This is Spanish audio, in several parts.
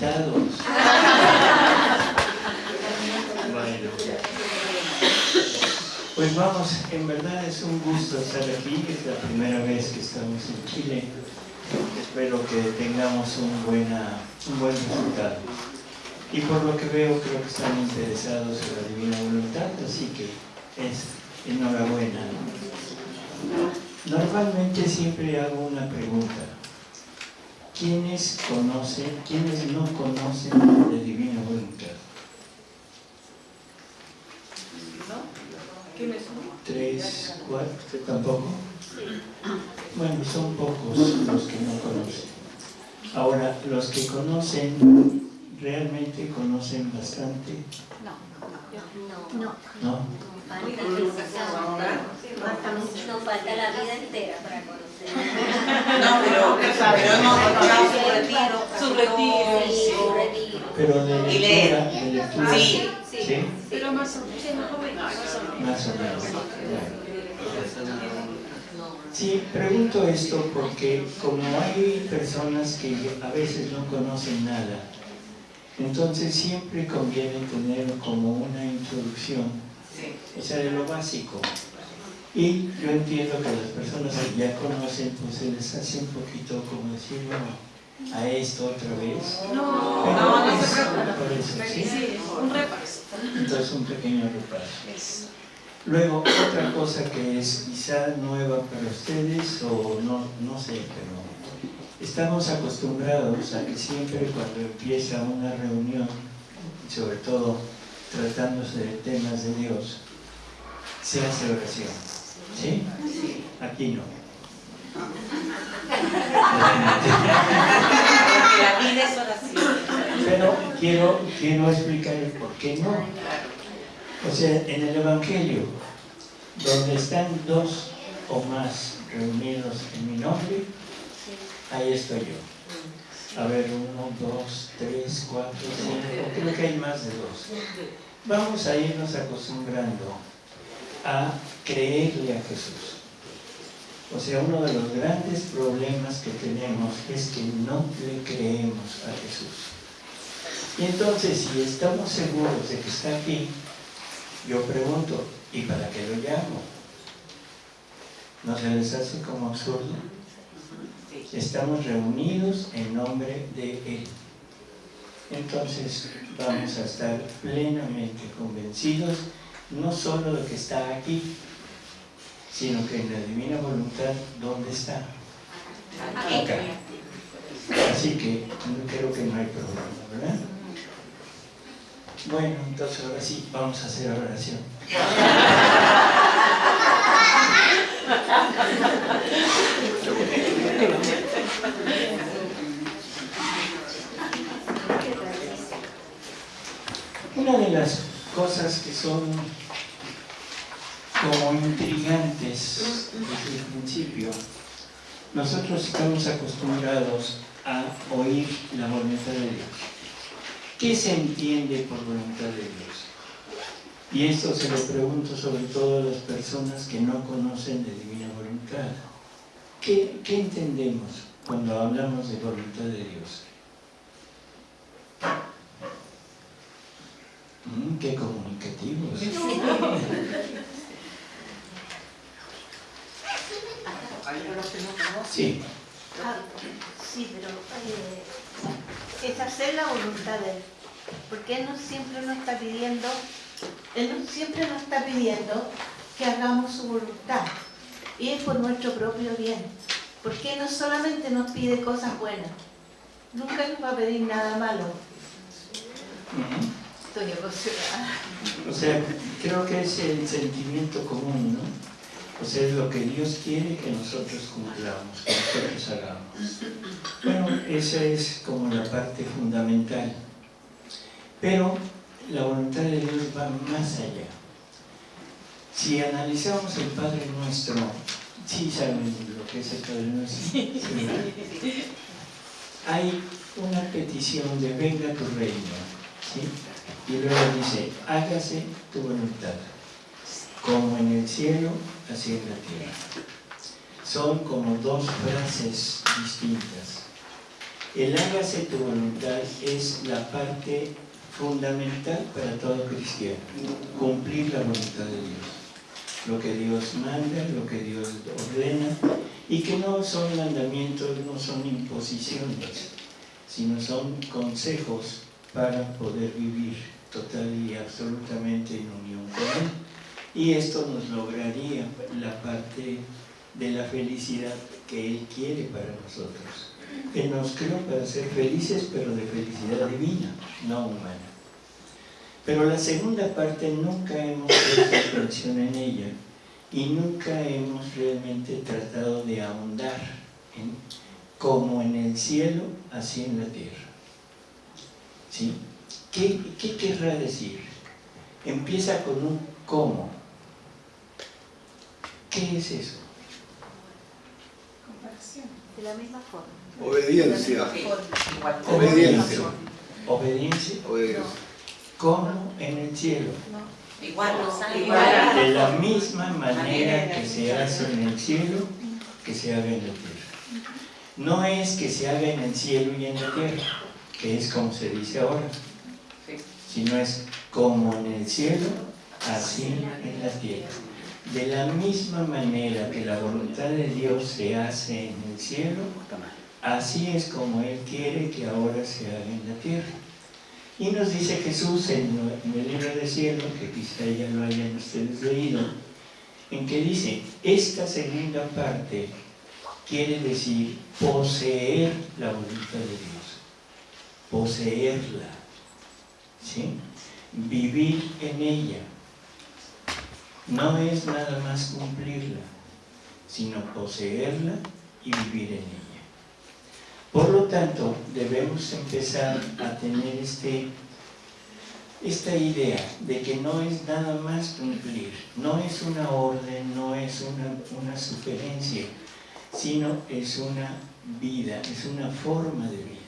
Bueno. Pues vamos, en verdad es un gusto estar aquí, es la primera vez que estamos en Chile. Espero que tengamos un, buena, un buen resultado. Y por lo que veo, creo que están interesados en la divina voluntad, así que es enhorabuena. Normalmente siempre hago una pregunta. ¿Quiénes conocen, quiénes no conocen la divina voluntad? ¿Quiénes son? Tres, cuatro, tampoco. Bueno, son pocos los que no conocen. Ahora, los que conocen, realmente conocen bastante, No, no, ¿no? Mucho, nos falta la vida entera para conocer. No, pero, pero hemos escuchado su retiro. Su retiro. Sí, su retiro. Pero de Y leer. lectura, de lectura, Sí. ¿sí? Pero más o menos, más o menos. Sí, pregunto esto porque como hay personas que a veces no conocen nada, entonces siempre conviene tener como una introducción, Sí. O sea, de lo básico. Y yo entiendo que las personas que ya conocen, pues se les hace un poquito como decir, bueno, a esto otra vez. No, Pero no, no es por eso, ¿sí? Sí, un repaso. Entonces un pequeño repaso. Luego, otra cosa que es quizá nueva para ustedes, o no, no sé, pero estamos acostumbrados a que siempre cuando empieza una reunión, sobre todo tratándose de temas de Dios, se hace oración. ¿Sí? Aquí no. La vida es oración. Pero quiero, quiero explicar el por qué no. O sea, en el Evangelio, donde están dos o más reunidos en mi nombre, ahí estoy yo. A ver, uno, dos, tres, cuatro, cinco, creo que hay más de dos. Vamos a irnos acostumbrando a creerle a Jesús. O sea, uno de los grandes problemas que tenemos es que no le creemos a Jesús. Y entonces, si estamos seguros de que está aquí, yo pregunto, ¿y para qué lo llamo? ¿No se les hace como absurdo? Estamos reunidos en nombre de Él. Entonces vamos a estar plenamente convencidos, no solo de que está aquí, sino que en la divina voluntad, ¿dónde está? Acá. Así que creo que no hay problema, ¿verdad? Bueno, entonces ahora sí, vamos a hacer oración. Una las cosas que son como intrigantes desde el principio, nosotros estamos acostumbrados a oír la voluntad de Dios. ¿Qué se entiende por voluntad de Dios? Y esto se lo pregunto sobre todo a las personas que no conocen de divina voluntad. ¿Qué, qué entendemos cuando hablamos de voluntad de Dios? Mm, ¡Qué comunicativos! Sí, Ah, sí, pero eh, es hacer la voluntad de Él. Porque Él no siempre nos está pidiendo, Él no siempre nos está pidiendo que hagamos su voluntad. Y es por nuestro propio bien. Porque Él no solamente nos pide cosas buenas, nunca nos va a pedir nada malo. Ujú. Estoy emocionada. O sea, creo que es el sentimiento común, ¿no? O sea, es lo que Dios quiere que nosotros cumplamos, que nosotros hagamos. Bueno, esa es como la parte fundamental. Pero la voluntad de Dios va más allá. Si analizamos el Padre Nuestro, sí saben lo que es el Padre Nuestro. Sí. Hay una petición de venga tu reino, ¿sí? Y luego dice, hágase tu voluntad, como en el cielo, así en la tierra. son como dos frases distintas. El hágase tu voluntad es la parte fundamental para todo cristiano, cumplir la voluntad de Dios. Lo que Dios manda, lo que Dios ordena, y que no son mandamientos, no son imposiciones, sino son consejos para poder vivir total y absolutamente en unión con Él. Y esto nos lograría la parte de la felicidad que Él quiere para nosotros. Él nos creó para ser felices, pero de felicidad divina, no humana. Pero la segunda parte nunca hemos puesto atención en ella y nunca hemos realmente tratado de ahondar como en el cielo, así en la tierra. ¿Sí? ¿Qué, ¿Qué querrá decir? Empieza con un cómo. ¿Qué es eso? De la misma forma. Obediencia. Obediencia. Obediencia. Obediencia. ¿Cómo en el cielo? Igual, Igual. De la misma manera que se hace en el cielo, que se haga en la tierra. No es que se haga en el cielo y en la tierra, que es como se dice ahora, sino es como en el cielo, así en la tierra. De la misma manera que la voluntad de Dios se hace en el cielo, así es como Él quiere que ahora se haga en la tierra. Y nos dice Jesús en, el libro del cielo, que quizá ya lo hayan ustedes leído, en que dice, esta segunda parte quiere decir poseer la voluntad de Dios, poseerla, ¿sí? vivir en ella. No es nada más cumplirla, sino poseerla y vivir en ella. Por lo tanto, debemos empezar a tener este, esta idea de que no es nada más cumplir, no es una orden, no es una, una sugerencia, sino es una vida, es una forma de vida.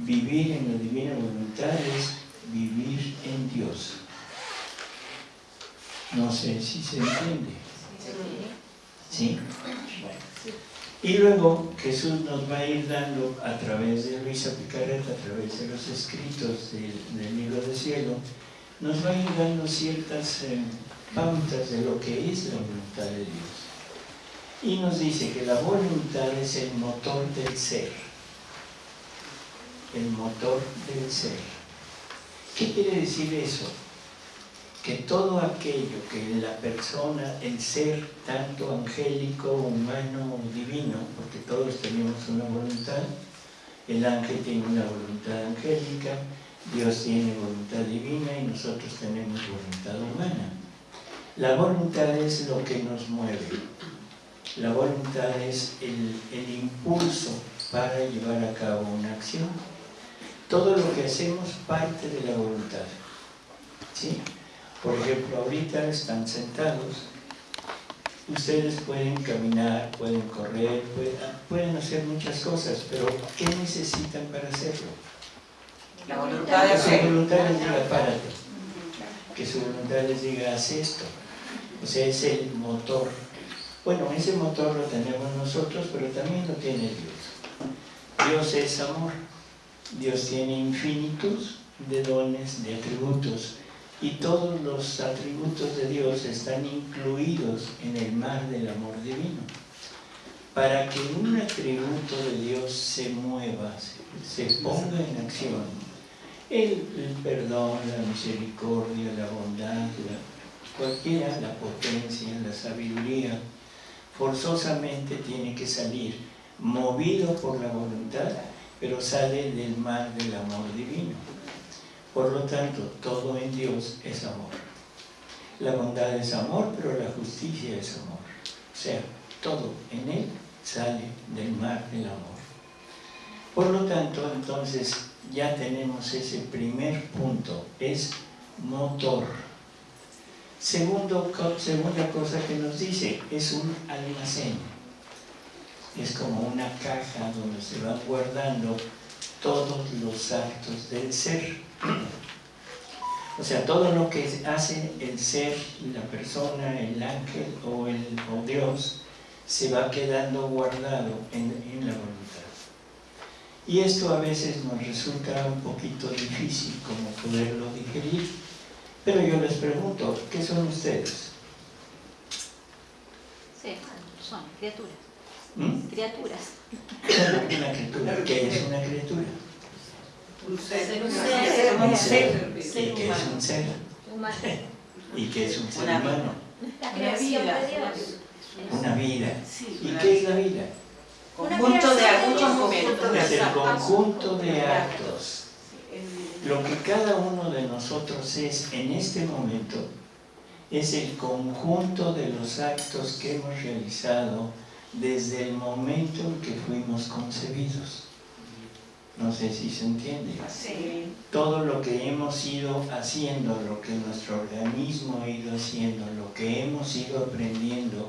Vivir en la divina voluntad es vivir en Dios. No sé si se entiende. ¿Sí? Bueno. Y luego Jesús nos va a ir dando a través de Luisa Picaret, a través de los escritos del, del libro del cielo, nos va a ir dando ciertas eh, pautas de lo que es la voluntad de Dios. Y nos dice que la voluntad es el motor del ser. El motor del ser. ¿Qué quiere decir eso? que todo aquello que la persona, el ser, tanto angélico, humano o divino, porque todos tenemos una voluntad, el ángel tiene una voluntad angélica, Dios tiene voluntad divina y nosotros tenemos voluntad humana. La voluntad es lo que nos mueve, la voluntad es el, el impulso para llevar a cabo una acción. Todo lo que hacemos parte de la voluntad. ¿Sí? Por ejemplo, ahorita están sentados, ustedes pueden caminar, pueden correr, pueden, pueden, hacer muchas cosas, pero ¿qué necesitan para hacerlo? La voluntad de Que su hacer. voluntad les diga, párate. Que su voluntad les diga, haz esto. O sea, es el motor. Bueno, ese motor lo tenemos nosotros, pero también lo tiene Dios. Dios es amor. Dios tiene infinitud de dones, de atributos y todos los atributos de Dios están incluidos en el mar del amor divino. Para que un atributo de Dios se mueva, se, ponga en acción, el, perdón, la misericordia, la bondad, cualquiera, la potencia, la sabiduría, forzosamente tiene que salir movido por la voluntad, pero sale del mar del amor divino. Por lo tanto, todo en Dios es amor. La bondad es amor, pero la justicia es amor. O sea, todo en Él sale del mar del amor. Por lo tanto, entonces, ya tenemos ese primer punto, es motor. Segunda cosa que nos dice, es un almacén. Es como una caja donde se van guardando todos los actos del ser. O sea, todo lo que hace el ser, la persona, el ángel o, el, o Dios, se va quedando guardado en, en la voluntad. Y esto a veces nos resulta un poquito difícil como poderlo digerir, pero yo les pregunto, ¿qué son ustedes? Sí, son criaturas. ¿Mm? Criaturas. Una criatura. ¿Qué es una criatura? Un ser. Un ser. Un Un ser. ¿Y qué es un ser? Humana. ¿Y qué es un ser Una humano? La Una creación de una Dios. Una vida. ¿Y qué es la vida? Conjunto de momentos. Es el conjunto de actos. Lo que cada uno de nosotros es en este momento es el conjunto de los actos que hemos realizado desde el momento en que fuimos concebidos. No sé si se entiende. Sí. Todo lo que hemos ido haciendo, lo que nuestro organismo ha ido haciendo, lo que hemos ido aprendiendo,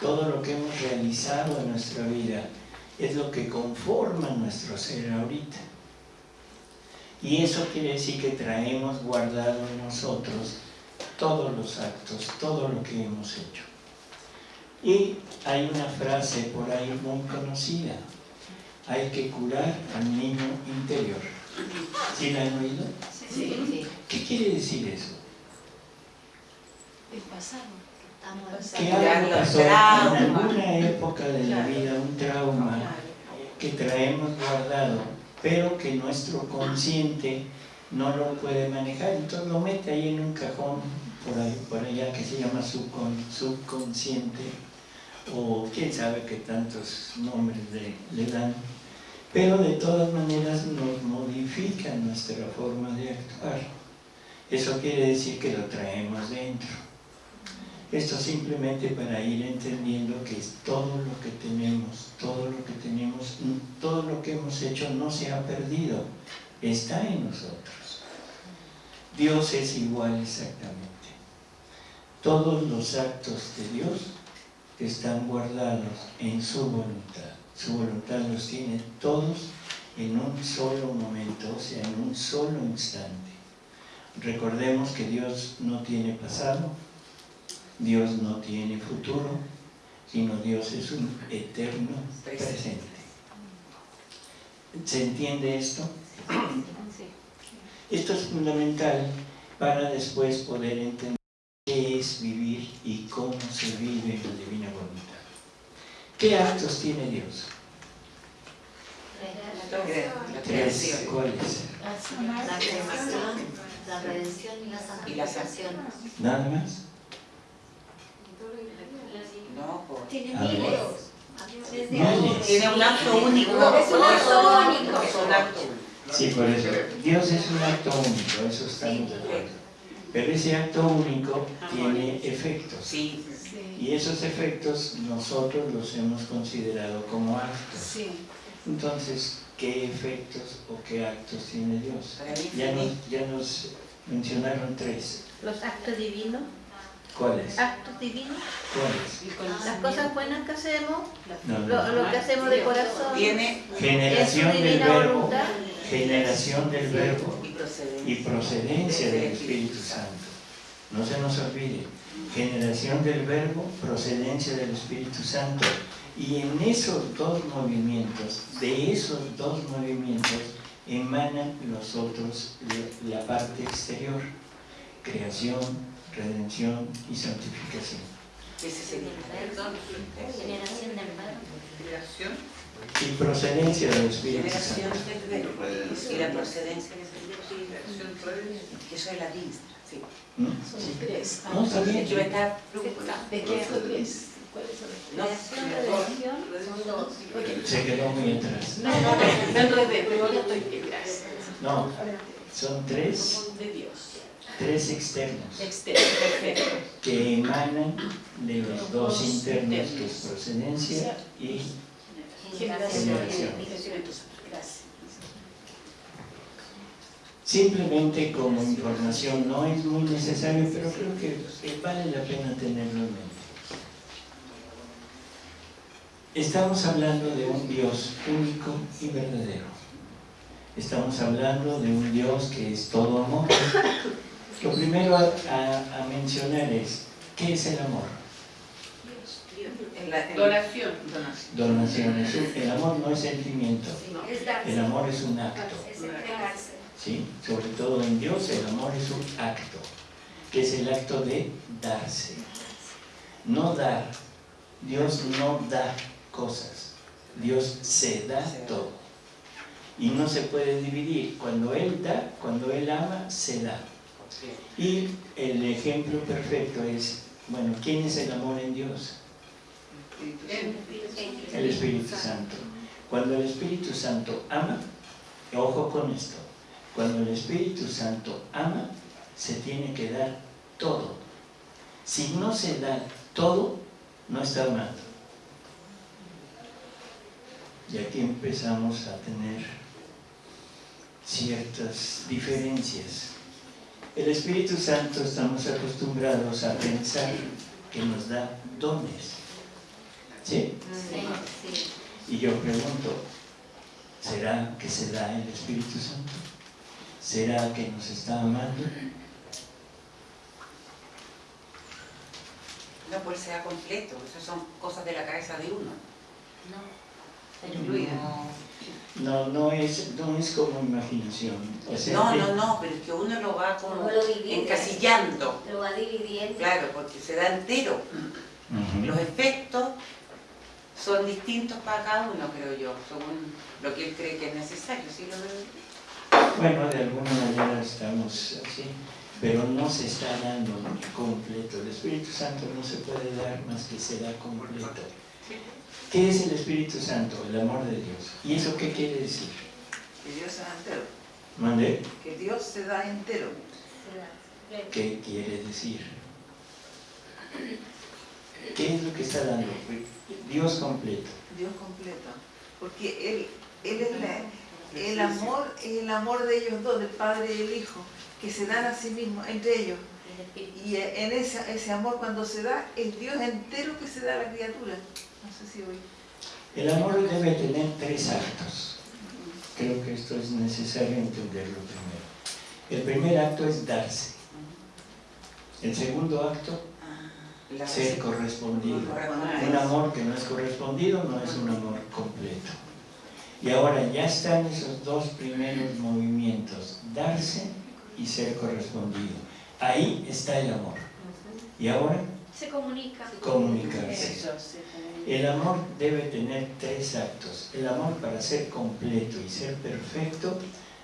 todo lo que hemos realizado en nuestra vida, es lo que conforma nuestro ser ahorita. Y eso quiere decir que traemos guardado en nosotros todos los actos, todo lo que hemos hecho. Y hay una frase por ahí muy conocida, hay que curar al niño interior. ¿Sí la han oído? Sí. ¿Qué quiere decir eso? El pasado. Que algo pasó en alguna época de la vida, un trauma que traemos guardado, pero que nuestro consciente no lo puede manejar, entonces lo mete ahí en un cajón por, ahí, por allá que se llama subcon- subconsciente, o quién sabe qué tantos nombres le, dan, pero de todas maneras nos modifica nuestra forma de actuar. Eso quiere decir que lo traemos dentro. Esto simplemente para ir entendiendo que todo lo que tenemos, todo lo que tenemos, todo lo que hemos hecho no se ha perdido, está en nosotros. Dios es igual exactamente. Todos los actos de Dios están guardados en su voluntad. Su voluntad los tiene todos en un solo momento, o sea, en un solo instante. Recordemos que Dios no tiene pasado, Dios no tiene futuro, sino Dios es un eterno presente. ¿Se entiende esto? Esto es fundamental para después poder entender qué es vivir y cómo se vive en la divina voluntad. ¿Qué actos tiene Dios? La Tres. creación. ¿Cuáles? La creación, la redención y la Y la santificación. ¿Nada más? No, por- Tiene miles. Tiene un acto único. Es un acto único. Es un acto. Sí, por eso. Dios es un acto único, eso estamos de acuerdo. Pero ese acto único tiene efectos. Sí. Y esos efectos nosotros los hemos considerado como actos. Sí. Entonces, ¿qué efectos o qué actos tiene Dios? Para mí, Ya nos, sí. ya nos mencionaron tres. Los actos divinos, ¿Cuáles? actos divinos, ¿Cuáles? Las cosas buenas que hacemos, No, lo, no. lo que hacemos de corazón, Tiene Generación del verbo, voluntad. generación del verbo y procedencia. y procedencia del Espíritu Santo. No se nos olvide, generación del verbo, procedencia del Espíritu Santo. Y en esos dos movimientos, de esos dos movimientos, emanan los otros, la la parte exterior, creación, redención y santificación. Y procedencia del Espíritu Generación Santo. del verbo. Y la procedencia del Espíritu. Que eso es la diestra. Sí. ¿Mm? Son tres. No, está bien. Yo estaba. ¿De qué son tres? No. Se quedó muy atrás. No, no, no, no enredé, pero ahora estoy bien, gracias. No, son tres, Son de Dios. Tres Externo, perfecto. que emanan de los dos internos, que es procedencia y Generación gracias. simplemente como información. No es muy necesario, pero creo que vale la pena tenerlo en mente. Estamos hablando de un Dios único y verdadero. Estamos hablando de un Dios que es todo amor. Lo primero a, a- a mencionar es, ¿qué es el amor? Donación. donación. El amor no es sentimiento. El amor es un acto. Es entregarse. ¿sí? Sobre todo en Dios el amor es un acto, que es el acto de darse. No dar. Dios no da cosas. Dios se da todo. Y no se puede dividir. Cuando Él da, cuando Él ama, se da. Y el ejemplo perfecto es, bueno, ¿quién es el amor en Dios? El Espíritu Santo. Cuando el Espíritu Santo ama, ojo con esto, cuando el Espíritu Santo ama, se tiene que dar todo. Si no se da todo, no está amando. Y aquí empezamos a tener ciertas diferencias. El Espíritu Santo estamos acostumbrados a pensar que nos da dones. ¿Sí? Sí, sí. Y yo pregunto, ¿será que se da el Espíritu Santo? ¿Será que nos está amando? No, pues sea completo. Esas son cosas de la cabeza de uno. No, no es, no es como imaginación. O sea, No, no, no, pero es que uno lo va como Uno lo divide. encasillando. Lo va dividiendo. Claro, porque se da entero. Los efectos son distintos para cada uno, creo yo, según lo que él cree que es necesario. ¿sí lo veo? Bueno, de alguna manera estamos así, pero no se está dando completo. El Espíritu Santo no se puede dar más que se da completo. ¿Qué es el Espíritu Santo? El amor de Dios. ¿Y eso qué quiere decir? Que Dios se da entero. ¿Mande? Que Dios se da entero. ¿Qué quiere decir? ¿Qué es lo que está dando? Dios completo. Dios completo. Porque Él, él es la- el amor, es el amor de ellos dos, del Padre y el Hijo, que se dan a sí mismos, entre ellos. Y en ese, ese amor cuando se da, es Dios entero que se da a la criatura. No sé si hoy. El amor debe tener tres actos. Creo que esto es necesario entenderlo primero. El primer acto es darse. El segundo acto, ser correspondido. Un amor que no es correspondido no es un amor completo. Y ahora ya están esos dos primeros movimientos, darse y ser correspondido. Ahí está el amor. Y ahora Se comunica. comunicarse. Eso. El amor debe tener tres actos. El amor para ser completo y ser perfecto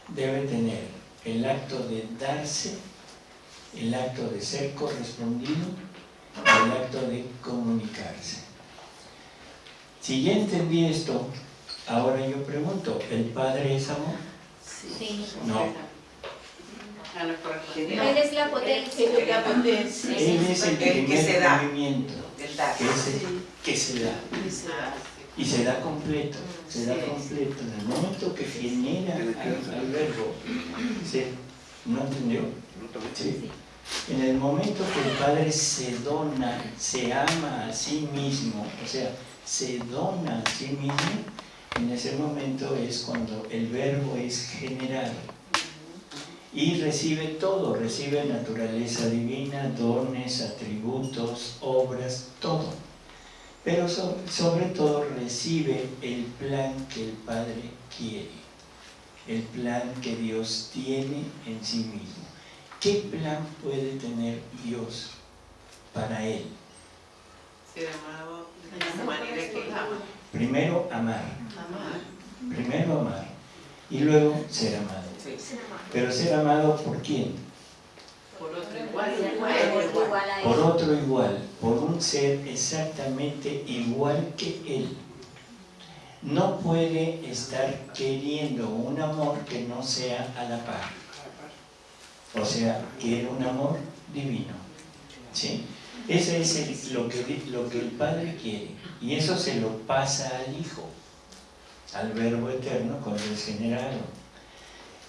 debe tener el acto de darse, el acto de ser correspondido y el acto de comunicarse. Si ya entendí esto, ahora yo pregunto, ¿el Padre es amor? Sí. No. Correspondiente. Él es la potencia. Él es la potencia. Él es el El que primer se da. movimiento, que es el que se da. Y se da completo, se da completo. En el momento que genera al, al verbo, ¿sí? ¿no entendió? Sí. En el momento que el Padre se dona, se ama a sí mismo, o sea, se dona a sí mismo, en ese momento es cuando el verbo es generado. Y recibe todo, recibe naturaleza divina, dones, atributos, obras, todo. Pero so- sobre todo recibe el plan que el Padre quiere, el plan que Dios tiene en sí mismo. ¿Qué plan puede tener Dios para Él? Ser amado de la manera que él ama. Primero amar, Amar. primero amar y luego ser amado. Sí. Pero ser amado por quién? Por otro igual, Igual, igual. igual a él. Por otro igual, por un ser exactamente igual que Él. No puede estar queriendo un amor que no sea a la par. O sea, quiere un amor divino. ¿Sí? Ese es el- lo, que, lo que el Padre quiere. Y eso se lo pasa al Hijo, al Verbo Eterno cuando es generado.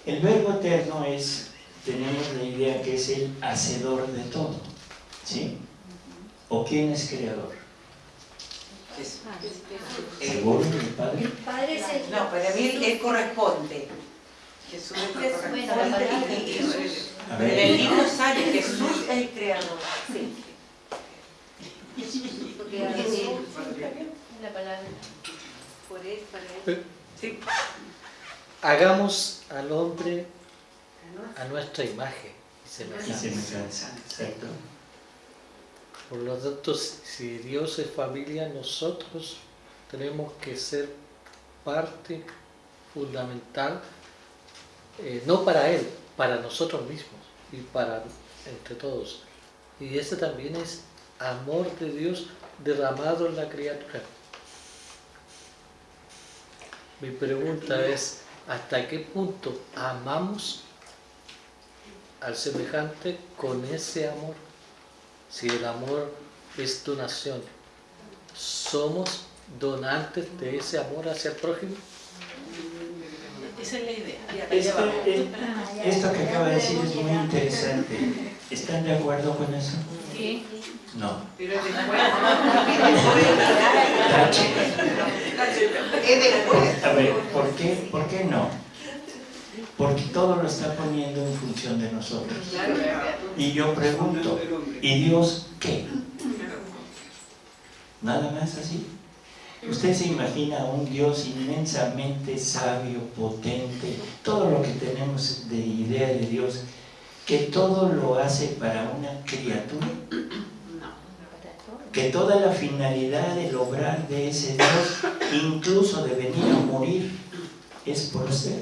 El Verbo Eterno es, tenemos la idea que es el hacedor de todo. ¿Sí? ¿O quién es creador? Jesús. ¿Seguro que el Padre? El Padre es el... No, para mí él, corresponde. Jesús es el corresponde. y- Jesús. En el libro sale Jesús es el creador. Bien. La palabra. Por él, para él. Pero Sí. Hagamos al hombre a nuestra imagen y semejanza. Por lo tanto, si Dios es familia, nosotros tenemos que ser parte fundamental, eh, no para Él, para nosotros mismos y para entre todos. Y ese también es amor de Dios derramado en la criatura. Mi pregunta es, ¿hasta qué punto amamos al semejante con ese amor? Si el amor es donación, ¿somos donantes de ese amor hacia el prójimo? Esa es la idea. Este- eh, esto que acaba de decir es muy interesante. ¿Están de acuerdo con eso? Sí. No. Pero es después. Tache. Es después. A ver, ¿por qué, ¿por qué no? Porque todo lo está poniendo en función de nosotros. Y yo pregunto, ¿y Dios qué? Nada más así. Usted se imagina a un Dios inmensamente sabio, potente, todo lo que tenemos de idea de Dios, que todo lo hace para una criatura, que toda la finalidad del obrar de ese Dios, incluso de venir a morir, es por usted.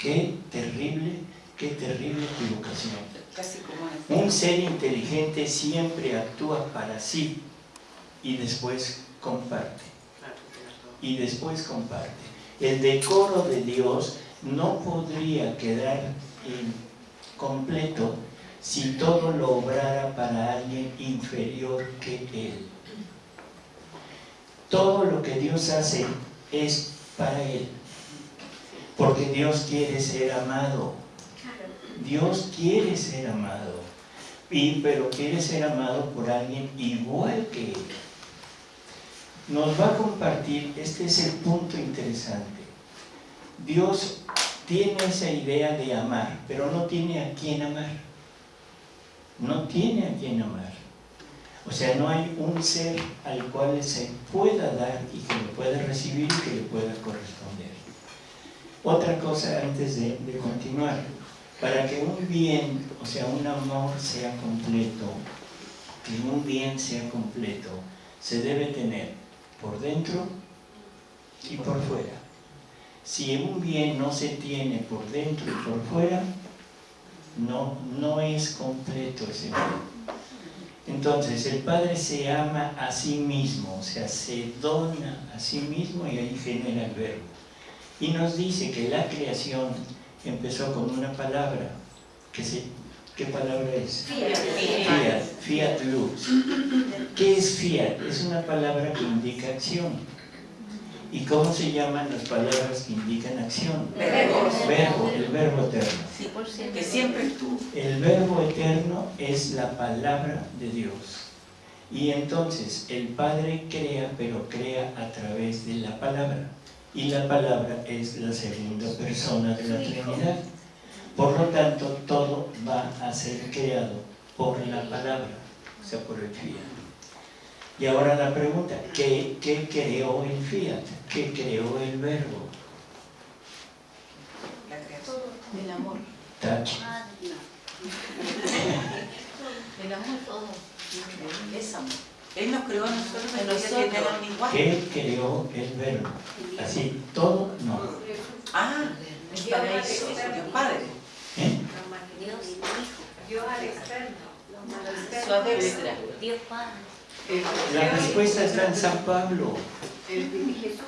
Qué terrible, qué terrible equivocación. Un ser inteligente siempre actúa para sí y después comparte. Y después comparte. El decoro de Dios no podría quedar completo si todo lo obrara para alguien inferior que Él. Todo lo que Dios hace es para Él. Porque Dios quiere ser amado. Dios quiere ser amado. Y, pero quiere ser amado por alguien igual que Él. Nos va a compartir, este es el punto interesante. Dios tiene esa idea de amar, pero no tiene a quién amar. No tiene a quién amar. O sea, no hay un ser al cual se pueda dar y que lo pueda recibir y que le pueda corresponder. Otra cosa antes de, de continuar. Para que un bien, o sea, un amor sea completo, que un bien sea completo, se debe tener por dentro y por fuera. Si un bien no se tiene por dentro y por fuera, no, no es completo ese. Entonces, el Padre se ama a sí mismo, o sea, se dona a sí mismo y ahí genera el verbo. Y nos dice que la creación empezó con una palabra, que se, ¿qué palabra es? Fiat, fiat lux. ¿Qué es fiat? Es una palabra que indica acción. ¿Y cómo se llaman las palabras que indican acción? Verbos. Verbo, el verbo eterno. Que siempre estuvo. El verbo eterno es la palabra de Dios. Y entonces el Padre crea, pero crea a través de la palabra. Y la palabra es la segunda persona de la Trinidad. Por lo tanto, todo va a ser creado por la palabra, o sea, por el fiat. Y ahora la pregunta, ¿qué, qué creó el fiat? ¿Qué creó el verbo? La creación. El amor. Touch. El amor todo. Es amor. Él nos creó a nosotros A nosotros. ¿Qué creó el verbo? Así, todo no. Ah, el paraíso, Dios Padre. ¿Eh? Dios Hijo. Dios al externo. Dios Padre. La respuesta está en San Pablo.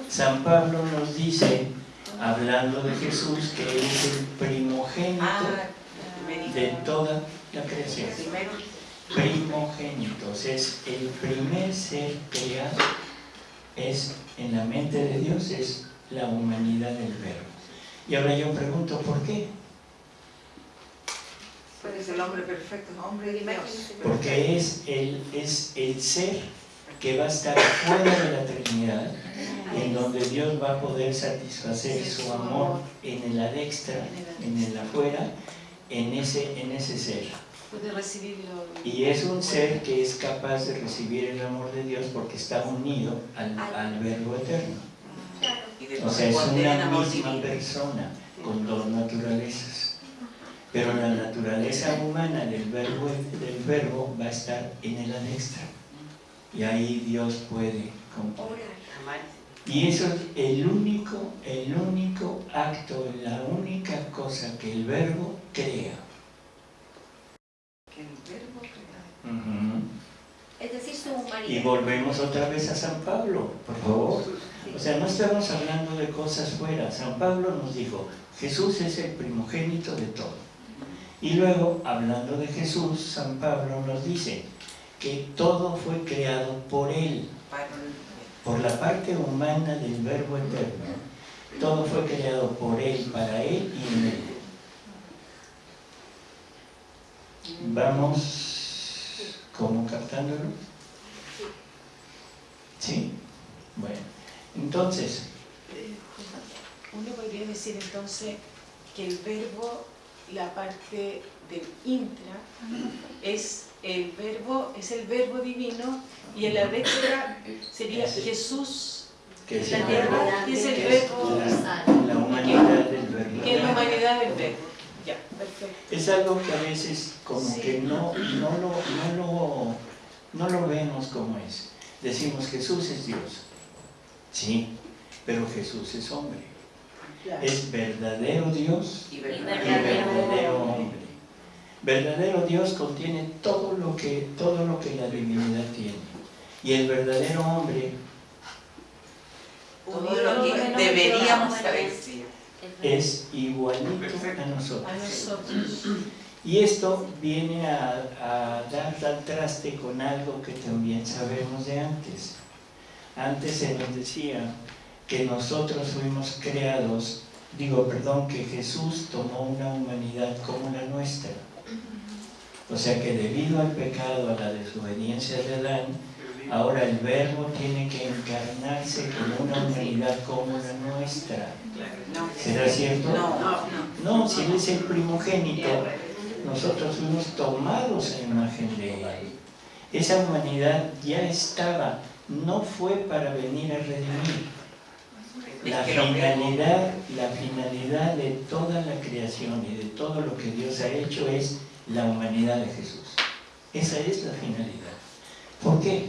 San Pablo nos dice, hablando de Jesús, que Él es el primogénito Ah, de toda la creación. primero. Primogénitos, es el primer ser creado, es en la mente de Dios, es la humanidad del verbo. Y ahora yo pregunto, ¿por qué? Es el hombre perfecto, hombre y Dios. Porque es el, es el ser que va a estar fuera de la Trinidad, en donde Dios va a poder satisfacer su amor en el adextra, en el afuera, en ese, en ese ser. Y es un ser que es capaz de recibir el amor de Dios porque está unido al, al verbo eterno. O sea, es una misma persona con dos naturalezas. Pero la naturaleza humana del verbo, del verbo va a estar en el anextra. Y ahí Dios puede. Amar. Y eso es el único, el único acto, la única cosa que el verbo crea. Que el verbo crea. Ujú. Es decir, su Y humanidad. volvemos otra vez a San Pablo, por favor. O sea, no estamos hablando de cosas fuera. San Pablo nos dijo, Jesús es el primogénito de todo. Y luego, hablando de Jesús, San Pablo nos dice que todo fue creado por Él, por la parte humana del verbo eterno. Todo fue creado por Él, para Él y en Él. Vamos como captándolo. ¿Sí? Bueno, entonces, Uno podría decir entonces que el verbo, la parte del intra, es el verbo, es el verbo divino y el adextra sería Jesús, que es la el tierra, verbo, que es el verbo, la, la humanidad del verbo. que es la humanidad del verbo. Ya, perfecto. Es algo que a veces como Sí. que no, no, lo, no, lo, no lo vemos como es. Decimos Jesús es Dios. Sí, pero Jesús es hombre. Claro. Es verdadero Dios y y verdadero. hombre. Verdadero Dios contiene todo lo que, todo lo que la divinidad tiene. Y el verdadero hombre Todo lo que deberíamos saber. es igualito a nosotros. A nosotros. Y esto viene a, a dar al traste con algo que también sabemos de antes. Antes se nos decía que nosotros fuimos creados, digo, perdón, que Jesús tomó una humanidad como la nuestra. O sea que debido al pecado, a la desobediencia de Adán, ahora el verbo tiene que encarnarse con una humanidad como la nuestra. ¿Será cierto? No, no. No, si Él es el primogénito, nosotros fuimos tomados en imagen de Él. Esa humanidad ya estaba, no fue para venir a redimir. La finalidad, la finalidad de toda la creación y de todo lo que Dios ha hecho es la humanidad de Jesús. Esa es la finalidad. ¿Por qué?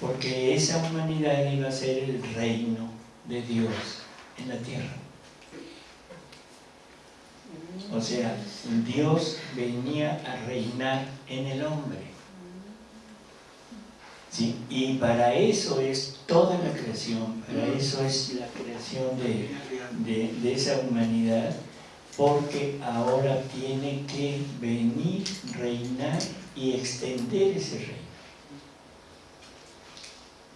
Porque esa humanidad iba a ser el reino de Dios en la tierra. O sea, Dios venía a reinar en el hombre. ¿Sí? Y para eso es toda la creación, para eso es la creación de, de- esa humanidad, porque ahora tiene que venir, reinar y extender ese reino.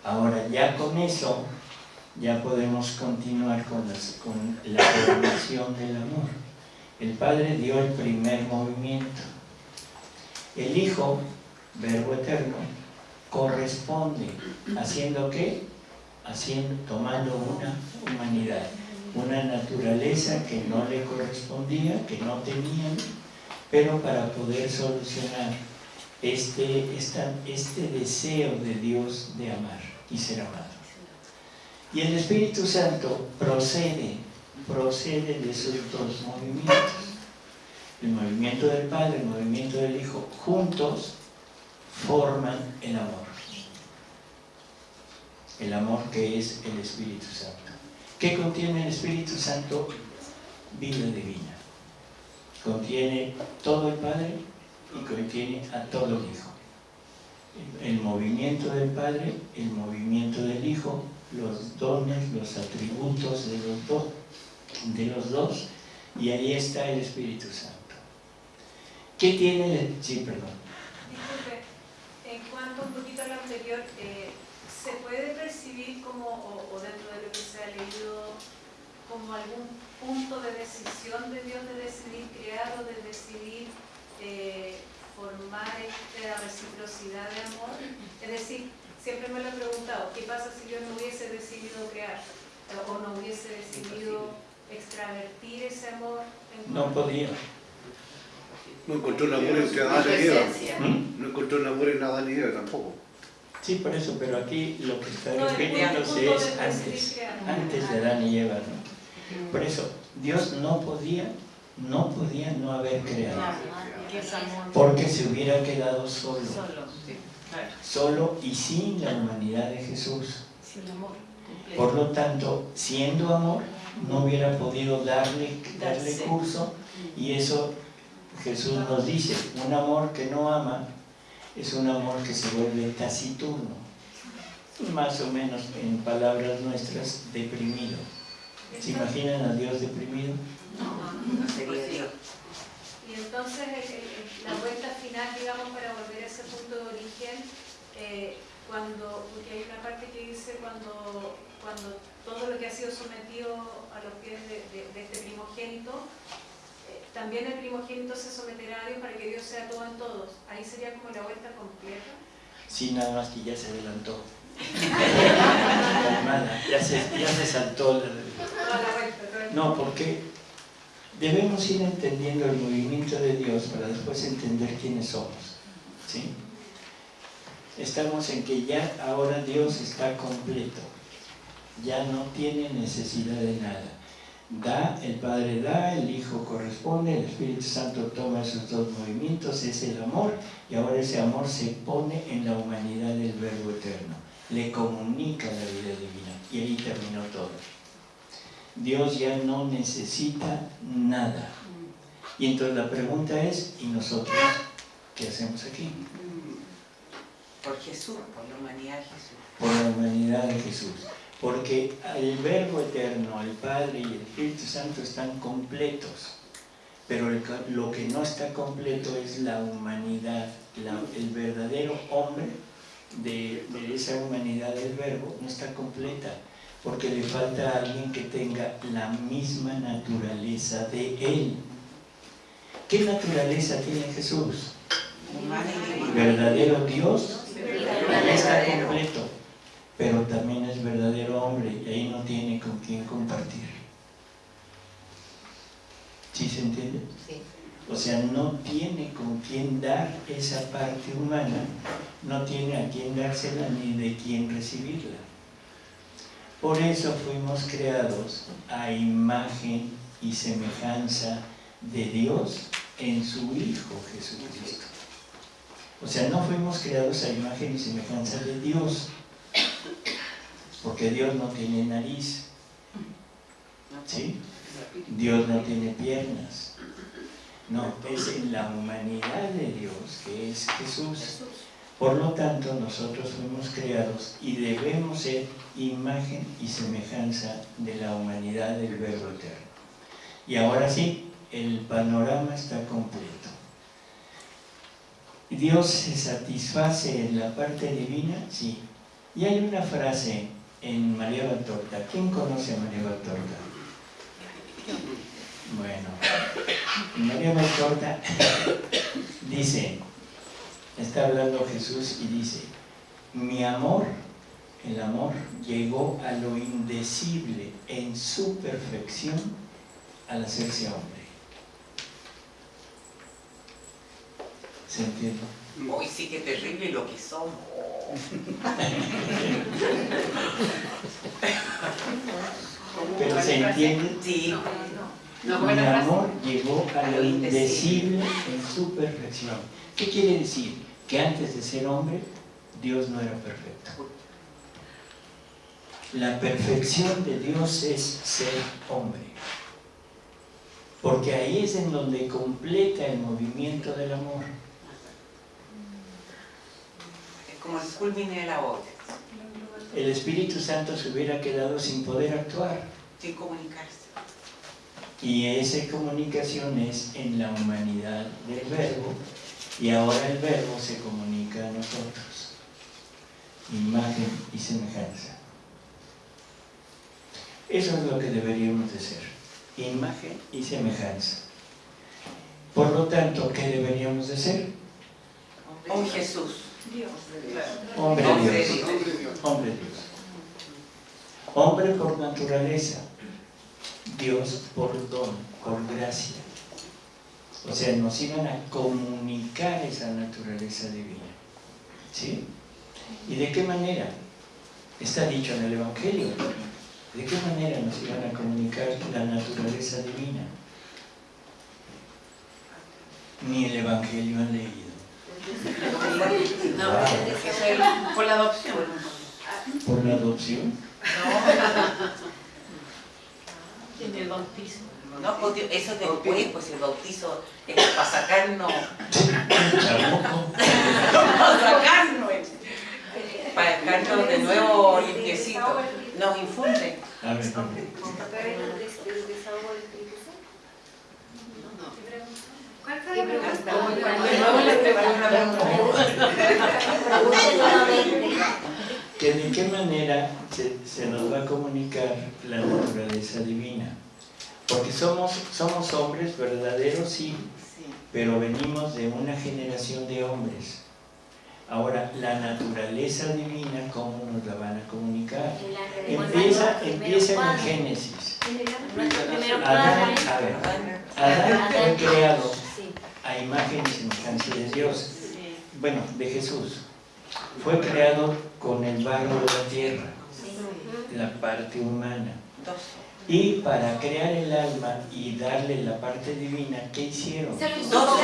Ahora ya con eso, ya podemos continuar con, las- con la formación del amor. El Padre dio el primer movimiento. El Hijo, Verbo Eterno, corresponde, haciendo qué? Haciendo, tomando una humanidad, una naturaleza que no le correspondía, que no tenían, pero para poder solucionar este, esta- este deseo de Dios de amar y ser amado. Y el Espíritu Santo procede, procede de esos dos movimientos. El movimiento del Padre, el movimiento del Hijo, juntos forman el amor. El amor que es el Espíritu Santo. ¿Qué contiene el Espíritu Santo? Vida divina. Contiene todo el Padre y contiene a todo el Hijo. El movimiento del Padre, el movimiento del Hijo, los dones, los atributos de los dos, de los dos, y ahí está el Espíritu Santo. ¿Qué tiene el... Sí, perdón. Disculpe, en cuanto un poquito a lo anterior, eh, ¿se puede percibir como, o, o dentro de lo que se ha leído, como algún punto de decisión de Dios de decidir crear o de decidir eh, formar esta reciprocidad de amor? Es decir, siempre me lo he preguntado, ¿qué pasa si Dios no hubiese decidido crear eh, o no hubiese decidido extravertir ese amor? en No podía. No encontró el amor entre Adán y Eva. No encontró el amor en Adán y Eva tampoco. Sí, por eso, pero aquí lo que está No, refiriéndose es de antes, antes de Adán y Eva, ¿no? Por eso, Dios no podía, no podía no haber creado, porque se hubiera quedado solo, Solo, y sin la humanidad de Jesús. Por lo tanto, siendo amor, no hubiera podido darle, darle curso y eso Jesús nos dice, un amor que no ama es un amor que se vuelve taciturno, más o menos en palabras nuestras, deprimido. ¿Se imaginan a Dios deprimido? No sería Dios. Y entonces el- el- la vuelta final, digamos, para volver a ese punto de origen, eh, cuando, porque hay una parte que dice cuando, cuando todo lo que ha sido sometido a lo que es de, de- de este primogénito, eh, también el primogénito se someterá a Dios para que Dios sea todo en todos. Ahí sería como la vuelta completa. Sí, nada más que ya se adelantó. Ya se, ya se saltó. la- No, porque debemos ir entendiendo el movimiento de Dios para después entender quiénes somos. ¿sí? Estamos en que ya ahora Dios está completo, ya no tiene necesidad de nada. Da, el Padre da, el Hijo corresponde, el Espíritu Santo toma esos dos movimientos, es el amor, y ahora ese amor se pone en la humanidad del Verbo Eterno, le comunica la vida divina, y ahí terminó todo. Dios ya no necesita nada. Y entonces la pregunta es, ¿y nosotros qué hacemos aquí? Por Jesús, por la humanidad de Jesús. Por la humanidad de Jesús. Porque el Verbo Eterno, el Padre y el Espíritu Santo están completos. Pero lo que no está completo es la humanidad, la- el verdadero hombre de, de esa humanidad del Verbo no está completa, porque le falta a alguien que tenga la misma naturaleza de Él. ¿Qué naturaleza tiene Jesús? Verdadero Dios, está completo, pero también es verdadero hombre y ahí no tiene con quién compartir. ¿Sí se entiende? Sí. O sea, no tiene con quién dar esa parte humana, no tiene a quién dársela ni de quién recibirla. Por eso fuimos creados a imagen y semejanza de Dios en su Hijo Jesucristo. O sea, no fuimos creados a imagen y semejanza de Dios, porque Dios no tiene nariz, ¿sí? Dios no tiene piernas. No, es en la humanidad de Dios que es Jesús. Por lo tanto, nosotros fuimos creados y debemos ser imagen y semejanza de la humanidad del Verbo Eterno. Y ahora sí, el panorama está completo. Dios se satisface en la parte divina, sí. Y hay una frase en María Valtorta. ¿Quién conoce a María Valtorta? Bueno, María Valtorta dice, está hablando Jesús y dice, mi amor, el amor llegó a lo indecible en su perfección al hacerse hombre. ¿Se entiende? Uy, sí que terrible lo que somos. Pero se entiende, Sí. mi amor llegó a lo indecible en su perfección. ¿Qué quiere decir? Que antes de ser hombre, Dios no era perfecto. La perfección de Dios es ser hombre. Porque ahí es en donde completa el movimiento del amor. Es como el culmine de la obra, El Espíritu Santo se hubiera quedado sin poder actuar. sin comunicarse. Y esa comunicación es en la humanidad del verbo y ahora el verbo se comunica a nosotros. Imagen y semejanza. Eso es lo que deberíamos de ser. Imagen y semejanza. Por lo tanto, ¿qué deberíamos de ser? Un Jesús. Dios. Hombre. Dios. Hombre Dios. Hombre por naturaleza. Dios por don, por gracia. O sea, nos iban a comunicar esa naturaleza divina. ¿Sí? ¿Y de qué manera? Está dicho en el Evangelio. ¿De qué manera nos iban a comunicar la naturaleza divina? Ni el Evangelio han leído. No, es por la adopción. ¿Por la adopción? En el bautismo. No, pues, eso después, pues el bautizo es para sacarnos, para sacarnos, para dejarnos de nuevo limpiecito. Nos infunde. A ver, ¿Cuál fue la pregunta? De nuevo le preparé una pregunta. Pregunte nuevamente. Que de qué manera se, se nos va a comunicar la naturaleza divina. Porque somos, somos hombres verdaderos, sí, pero venimos de una generación de hombres. Ahora, la naturaleza divina, ¿cómo nos la van a comunicar? Empieza, empieza en el Génesis. Adán, a ver, Adán fue creado. A imagen y semejanza de Dios. Bueno, de Jesús. Fue creado con el barro de la tierra, la parte humana. Y para crear el alma y darle la parte divina, ¿qué hicieron? Se lo hizo.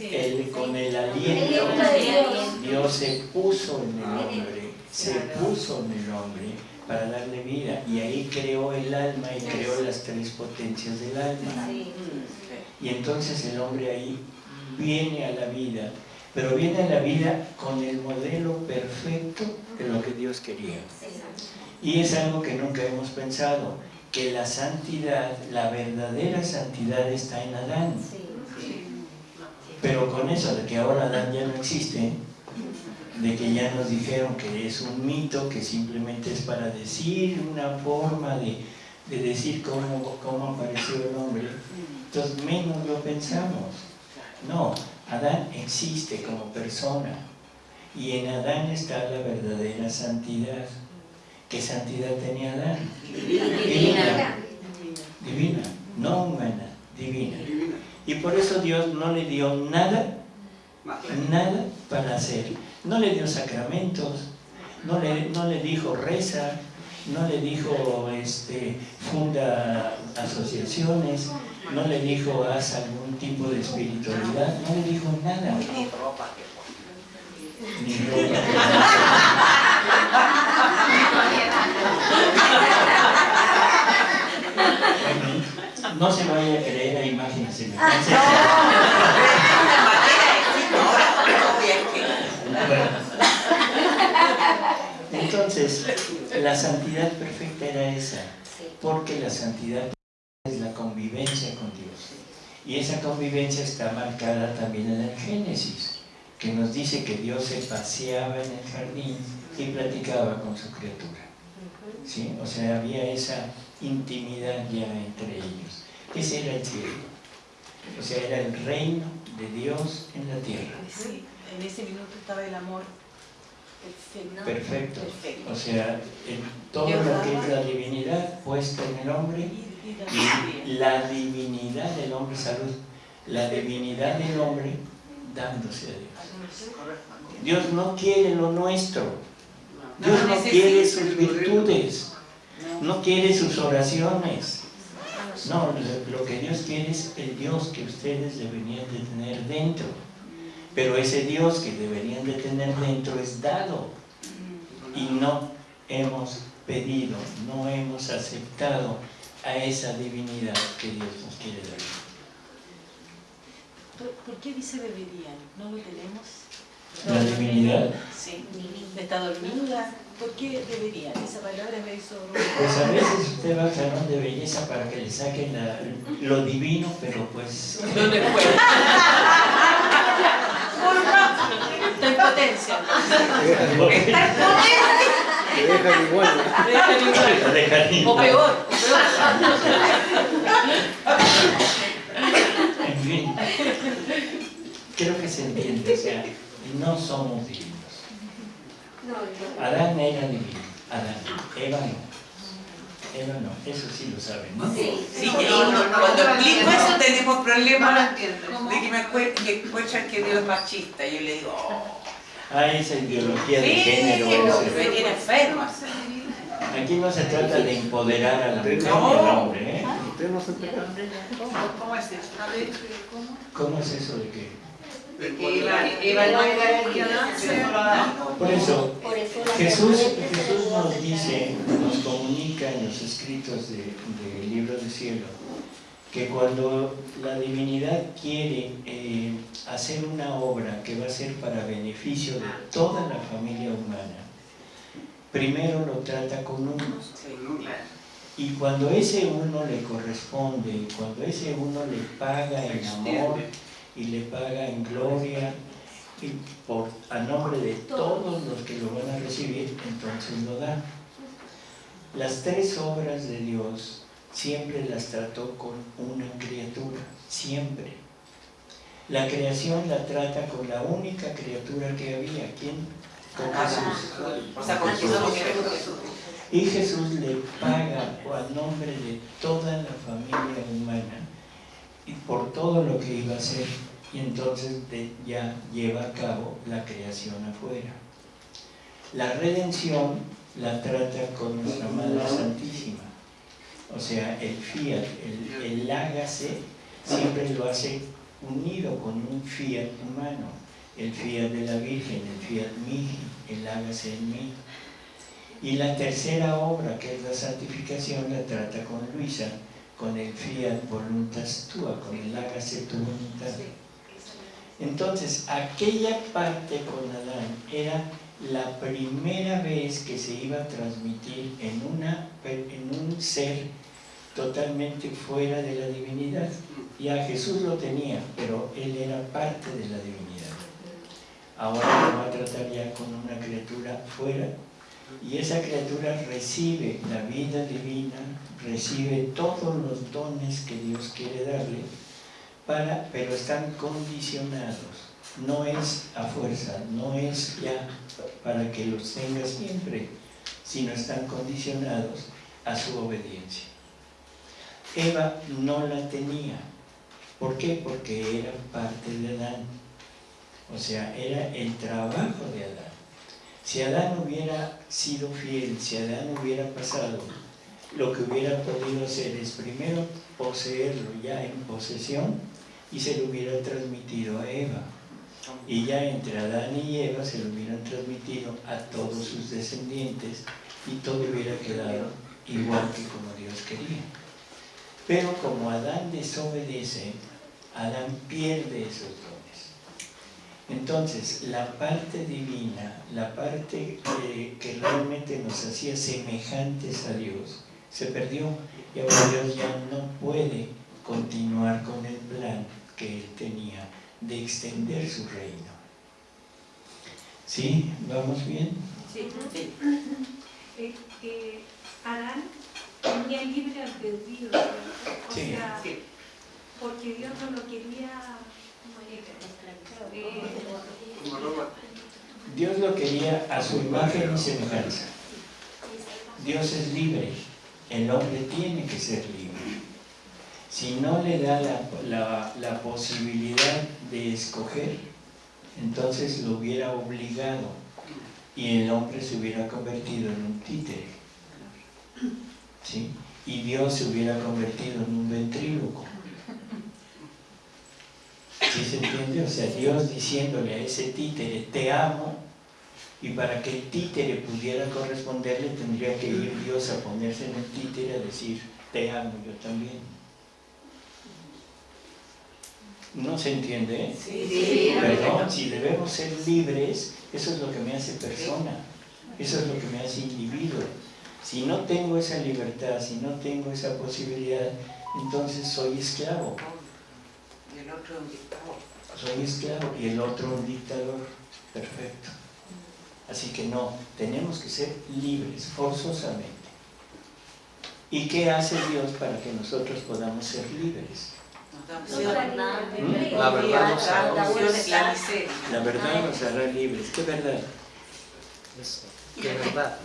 Él, con el aliento, Dios. Dios se puso en el hombre, se puso en el hombre para darle vida. Y ahí creó el alma y creó las tres potencias del alma. Y entonces el hombre ahí viene a la vida, pero viene a la vida con el modelo perfecto de lo que Dios quería. Y es algo que nunca hemos pensado, que la santidad, la verdadera santidad está en Adán. Pero con eso de que ahora Adán ya no existe, de que ya nos dijeron que es un mito, que simplemente es para decir una forma de, de decir cómo, cómo apareció el hombre, entonces menos lo pensamos. No, Adán existe como persona y en Adán está la verdadera santidad. ¿Qué santidad tenía Adán? Divina. Divina, no humana, divina. Y por eso Dios no le dio nada, nada para hacer. No le dio sacramentos, no le, no le dijo reza, no le dijo este, funda asociaciones, no le dijo haz algún tipo de espiritualidad, no le dijo nada. Ni ropa. Ni ropa. Bueno, no se vaya a creer a imágenes semejantes. Una manera existe ahora, obvia que- Bueno. Entonces, la santidad perfecta era esa, porque la santidad es la convivencia con Dios. Y esa convivencia está marcada también en el Génesis, que nos dice que Dios se paseaba en el jardín y platicaba con su criatura. ¿Sí? O sea, había esa intimidad ya entre ellos. Ese era el cielo. O sea, era el reino de Dios en la tierra. Sí, en ese minuto estaba el amor perfecto. O sea, todo lo que es la divinidad puesta en el hombre Y- la divinidad del hombre, salud, la divinidad del hombre dándose a Dios. Dios no quiere lo nuestro. Dios no quiere sus virtudes, no quiere sus oraciones. No, lo- lo que Dios quiere es el Dios que ustedes deberían de tener dentro. Pero ese Dios que deberían de tener dentro es dado. Y no hemos pedido, no hemos aceptado a esa divinidad que Dios nos quiere dar. ¿Por, qué dice deberían? ¿No lo tenemos? La divinidad. Sí. ¿Está dormida? ¿Por qué deberían? Esa palabra me hizo... Pues a veces usted va al salón de belleza para que le saquen la- lo divino, pero pues le puedo. Está en potencia. Te dejan, te dejan igual. Dejan igual. dejan O peor, o peor. En fin, creo que se entiende, o sea, no somos divinos. No, no. Adán era divino, Adán, Eva no. Eva no, eso sí lo saben, ¿no? Sí. Sí, que uno- cuando explico eso tenemos No problemas de que me encuentran que Dios es machista. Yo le digo, oh, Ah, esa ideología de sí, género. tiene enferma. Aquí no se trata de empoderar a la mujer y No. al hombre, ¿eh? Usted no se pecado. ¿Cómo es eso? A ver, ¿cómo? ¿Cómo es eso de Adán. Por eso, Por eso la Jesús, Jesús nos dice, nos comunica en los escritos del de libro del cielo, que cuando la divinidad quiere eh, hacer una obra que va a ser para beneficio de toda la familia humana, primero lo trata con uno. Y cuando ese uno le corresponde, cuando ese uno le paga en amor y le paga en gloria, y por, a nombre de todos los que lo van a recibir, entonces lo da. Las tres obras de Dios siempre las trató con una criatura, siempre. La creación la trata con la única criatura que había, ¿quién? Con Jesús. Y Jesús le paga a nombre de toda la familia humana y por todo lo que iba a hacer. Y entonces ya lleva a cabo la creación afuera. La redención la trata con nuestra Madre Santísima. O sea, el fiat, el, el hágase, siempre lo hace unido con un fiat humano. El fiat de la Virgen, el fiat mihi, el hágase en mí. Y la tercera obra, que es la santificación, la trata con Luisa, con el fiat voluntas tua, con el hágase tu voluntad. Entonces, aquella parte con Adán era la primera vez que se iba a transmitir en, una, en un ser totalmente fuera de la divinidad. Ya Jesús lo tenía, pero él era parte de la divinidad. Ahora lo va a tratar ya con una criatura fuera y esa criatura recibe la vida divina, recibe todos los dones que Dios quiere darle, para, pero están condicionados. No es a fuerza, no es ya para que los tenga siempre, sino están condicionados a su obediencia. Eva no la tenía. ¿Por qué? Porque era parte de Adán. O sea, era el trabajo de Adán. Si Adán hubiera sido fiel, si Adán hubiera pasado, lo que hubiera podido hacer es primero poseerlo ya en posesión y se lo hubiera transmitido a Eva. Y ya entre Adán y Eva se lo hubieran transmitido a todos sus descendientes y todo hubiera quedado igual que como Dios quería. Pero como Adán desobedece, Adán pierde esos dones. Entonces, la parte divina, la parte que, que realmente nos hacía semejantes a Dios, se perdió y ahora Dios ya no puede continuar con el plan que él tenía de extender su reino. ¿Sí? ¿Vamos bien? Sí. Eh, eh, Adán tenía libre albedrío, o Sí. sea, Sí. porque Dios no lo quería Dios lo quería a su imagen y semejanza. Dios es libre, el hombre tiene que ser libre. Si no le da la, la- la posibilidad de escoger, entonces lo hubiera obligado y el hombre se hubiera convertido en un títere. ¿Sí? Y Dios se hubiera convertido en un ventríloco. ¿Sí se entiende? O sea, Dios diciéndole a ese títere, te amo, y para que el títere pudiera corresponderle tendría que ir Dios a ponerse en el títere a decir, te amo yo también. ¿No se entiende? eh? Sí, Perdón, si debemos ser libres, eso es lo que me hace persona, eso es lo que me hace individuo. Si no tengo esa libertad, si no tengo esa posibilidad, entonces soy esclavo. Y el otro un dictador. soy esclavo y el otro un dictador. Perfecto. Así que no, tenemos que ser libres, forzosamente. ¿Y qué hace Dios para que nosotros podamos ser libres? La verdad nos hará libres. ¿Qué verdad? Es verdad.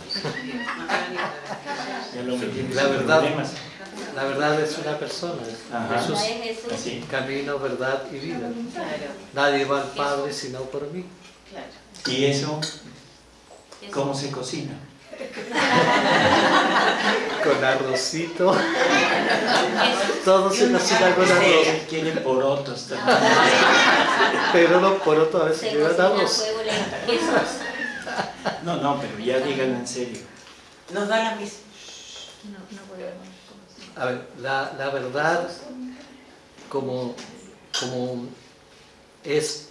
La verdad. La verdad es una persona. Jesús, camino, verdad y vida. Nadie va al Padre sino por mí. ¿Y eso cómo se cocina? Con arrocito. Todo se cocina con arroz. Él quiere porotos también. Pero los porotos a veces llevan arroz. No, no, pero ya díganlo en serio. Nos da la misma. No, no podemos. A ver, la, la verdad como, como es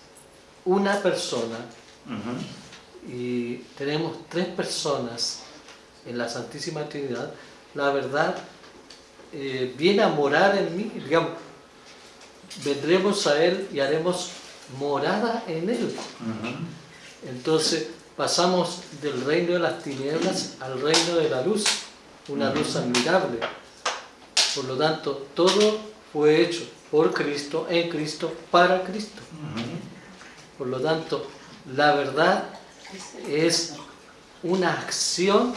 una persona y tenemos tres personas en la Santísima Trinidad, la verdad eh, viene a morar en mí, digamos, vendremos a Él y haremos morada en Él. Entonces pasamos del reino de las tinieblas al reino de la luz, una luz admirable. Por lo tanto, todo fue hecho por Cristo, en Cristo, para Cristo. Por lo tanto, la verdad es una acción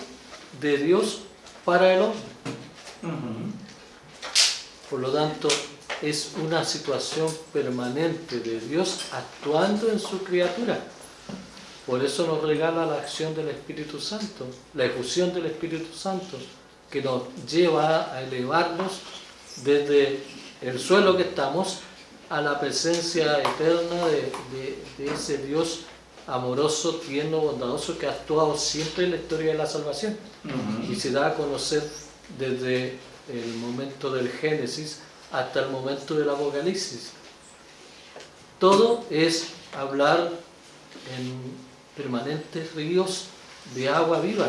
de Dios para el hombre. Por lo tanto, es una situación permanente de Dios actuando en su criatura. Por eso nos regala la acción del Espíritu Santo, la efusión del Espíritu Santo, que nos lleva a elevarnos desde el suelo que estamos a la presencia eterna de, de- de ese Dios amoroso, tierno, bondadoso, que ha actuado siempre en la historia de la salvación y se da a conocer desde el momento del Génesis hasta el momento del Apocalipsis. Todo es hablar en permanentes ríos de agua viva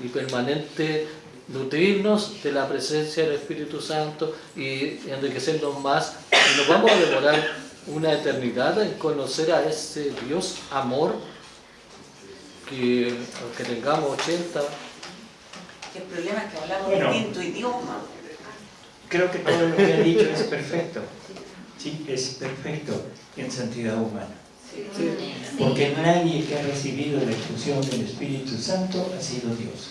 y, y permanente nutrirnos de la presencia del Espíritu Santo y enriquecernos más. Y nos vamos a demorar una eternidad en conocer a ese Dios amor que aunque tengamos 80, El problema es que hablamos Bueno. distinto idioma. Creo que todo lo que ha dicho es perfecto. Sí, es perfecto en santidad humana. Porque nadie que ha recibido la efusión del Espíritu Santo ha sido Dios.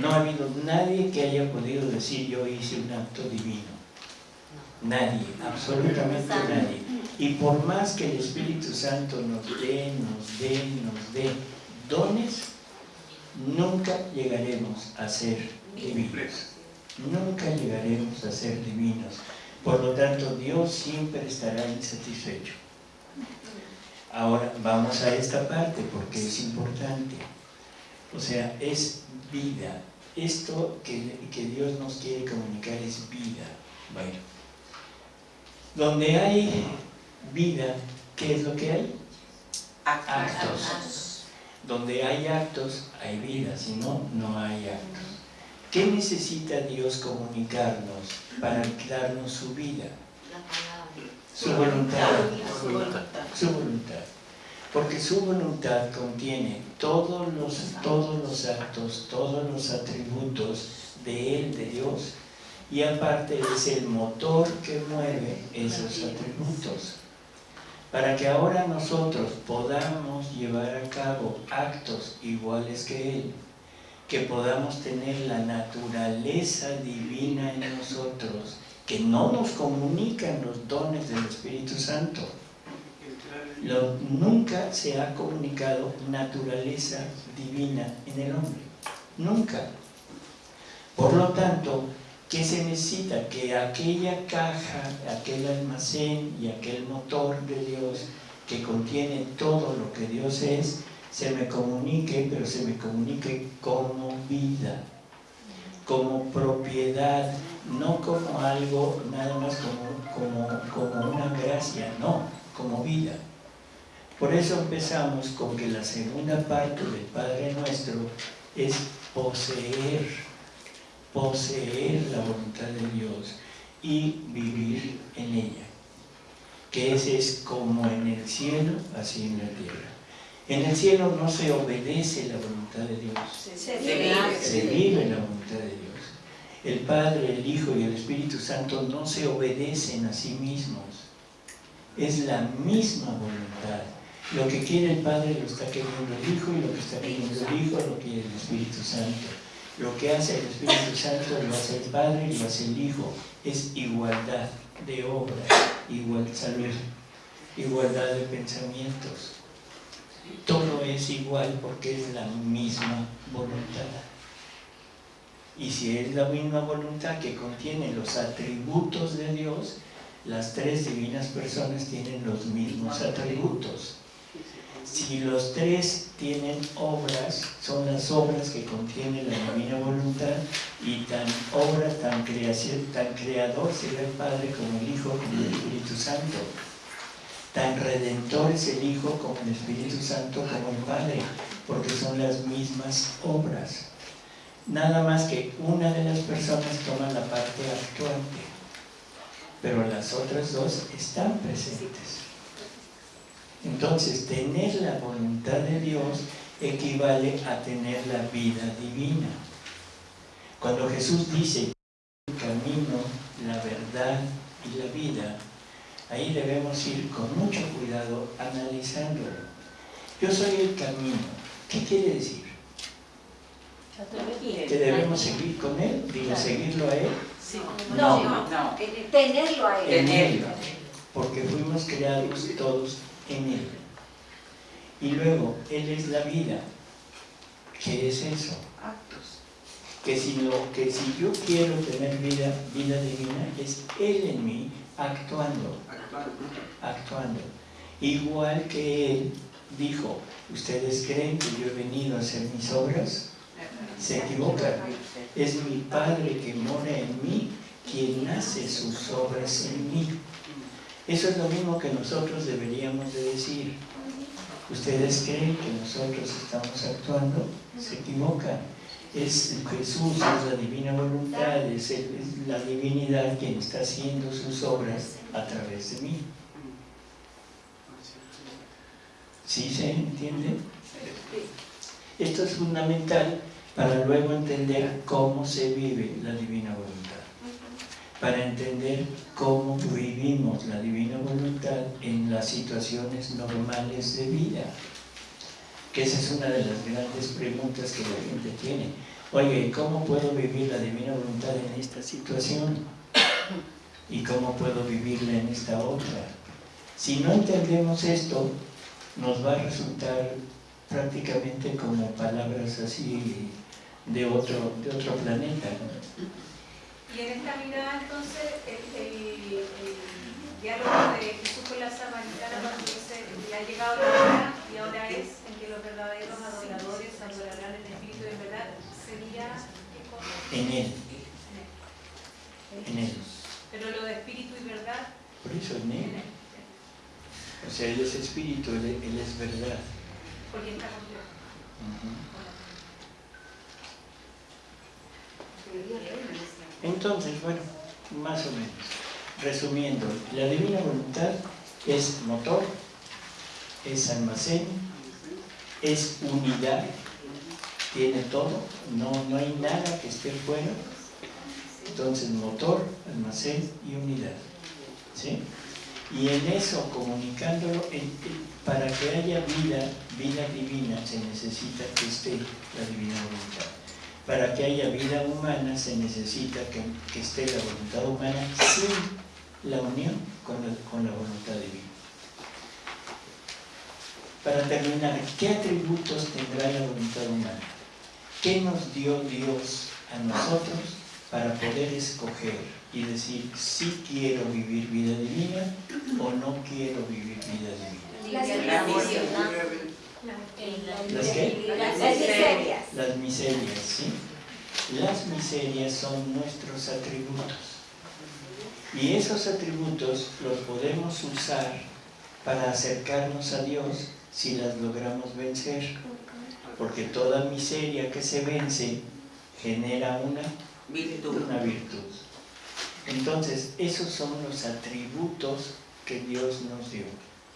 No ha habido nadie que haya podido decir yo hice un acto divino. Nadie, absolutamente nadie. Y por más que el Espíritu Santo nos dé, nos dé, nos dé dones, nunca llegaremos a ser divinos. Nunca llegaremos a ser divinos. Por lo tanto, Dios siempre estará insatisfecho. Ahora vamos a esta parte porque es importante. O sea, es vida. Esto que, que Dios nos quiere comunicar es vida. Bueno, donde hay vida, ¿qué es lo que hay? Actos. Donde hay actos, hay vida, si no, no hay actos. ¿Qué necesita Dios comunicarnos para darnos su vida? Su voluntad. Su voluntad. Su voluntad. Porque su voluntad contiene todos los, todos los actos, todos los atributos de Él, de Dios. Y aparte es el motor que mueve esos atributos. Para que ahora nosotros podamos llevar a cabo actos iguales que Él, que podamos tener la naturaleza divina en nosotros, que no nos comunican los dones del Espíritu Santo. Lo- nunca se ha comunicado naturaleza divina en el hombre. Nunca. Por lo tanto, ¿qué se necesita? Que aquella caja, aquel almacén y aquel motor de Dios que contiene todo lo que Dios es, se me comunique, pero se me comunique como vida, como propiedad, no como algo nada más como, como, como una gracia, no, como vida. Por eso empezamos con que la segunda parte del Padre Nuestro es poseer, poseer la voluntad de Dios y vivir en ella. Que ese es como en el cielo, así en la tierra. En el cielo no se obedece la voluntad de Dios, Se vive. se vive la voluntad de Dios. El Padre, el Hijo y el Espíritu Santo no se obedecen a sí mismos. Es la misma voluntad. Lo que quiere el Padre lo está queriendo el Hijo y lo que está queriendo el Hijo lo quiere el Espíritu Santo. Lo que hace el Espíritu Santo lo hace el Padre y lo hace el Hijo. Es igualdad de obra, igual salud, igualdad de pensamientos. Todo es igual porque es la misma voluntad. Y si es la misma voluntad que contiene los atributos de Dios, las tres divinas personas tienen los mismos atributos. Si los tres tienen obras, son las obras que contiene la divina voluntad y tan obra, tan, creación, tan creador será el Padre como el Hijo, como el Espíritu Santo. Tan redentor es el Hijo como el Espíritu Santo, como el Padre, porque son las mismas obras. Nada más que una de las personas toma la parte actuante, pero las otras dos están presentes. Entonces, tener la voluntad de Dios equivale a tener la vida divina. Cuando Jesús dice el camino, la verdad y la vida, ahí debemos ir con mucho cuidado analizándolo. Yo soy el camino. ¿Qué quiere decir? ¿Que debemos seguir con Él? Digo, seguirlo a Él. No, No, no. tenerlo a él. En Él. Porque fuimos creados todos en Él. Y luego, Él es la vida. ¿Qué es eso? Actos. Que si, lo, que si yo quiero tener vida, vida divina, es Él en mí actuando, actuando. Igual que Él dijo, ¿ustedes creen que yo he venido a hacer mis obras? Se equivocan. Es mi Padre que mora en mí quien hace sus obras en mí. Eso es lo mismo que nosotros deberíamos de decir. ¿Ustedes creen que nosotros estamos actuando? Se equivocan. Es Jesús, es la divina voluntad, es, la divinidad quien está haciendo sus obras a través de mí. ¿Sí se entiende? Esto es fundamental para luego entender cómo se vive la divina voluntad. Para entender cómo vivimos la divina voluntad en las situaciones normales de vida. Que esa es una de las grandes preguntas que la gente tiene. Oye, ¿cómo puedo vivir la divina voluntad en esta situación? ¿Y cómo puedo vivirla en esta otra? Si no entendemos esto, nos va a resultar prácticamente como palabras así de otro, de otro planeta. ¿no? Y en esta mirada entonces el, el- el diálogo de Jesús con la samaritana cuando dice ya ha llegado la hora y ahora es en que los verdaderos adoradores adorarán en espíritu en verdad sería. En Él, en Él. pero lo de espíritu y verdad Por eso en Él. O sea, Él es espíritu, Él, Él es verdad. porque está con Dios. Entonces, bueno, más o menos, resumiendo, la divina voluntad es motor, es almacén, es unidad, tiene todo, no, no hay nada que esté fuera. Entonces, motor, almacén y unidad. ¿sí? Y en eso, comunicándolo, para que haya vida, vida divina, se necesita que esté la divina voluntad. Para que haya vida humana, se necesita que, que esté la voluntad humana sin la unión con la, con la voluntad divina. Para terminar, ¿qué atributos tendrá la voluntad humana? ¿Qué nos dio Dios a nosotros para poder escoger y decir si quiero vivir vida divina o no quiero vivir vida divina? La. ¿Las qué? Las miserias. Las miserias, ¿sí? Las miserias son nuestros atributos. Y esos atributos los podemos usar para acercarnos a Dios si las logramos vencer. Porque toda miseria que se vence genera una Virtud. una virtud. Entonces, esos son los atributos que Dios nos dio,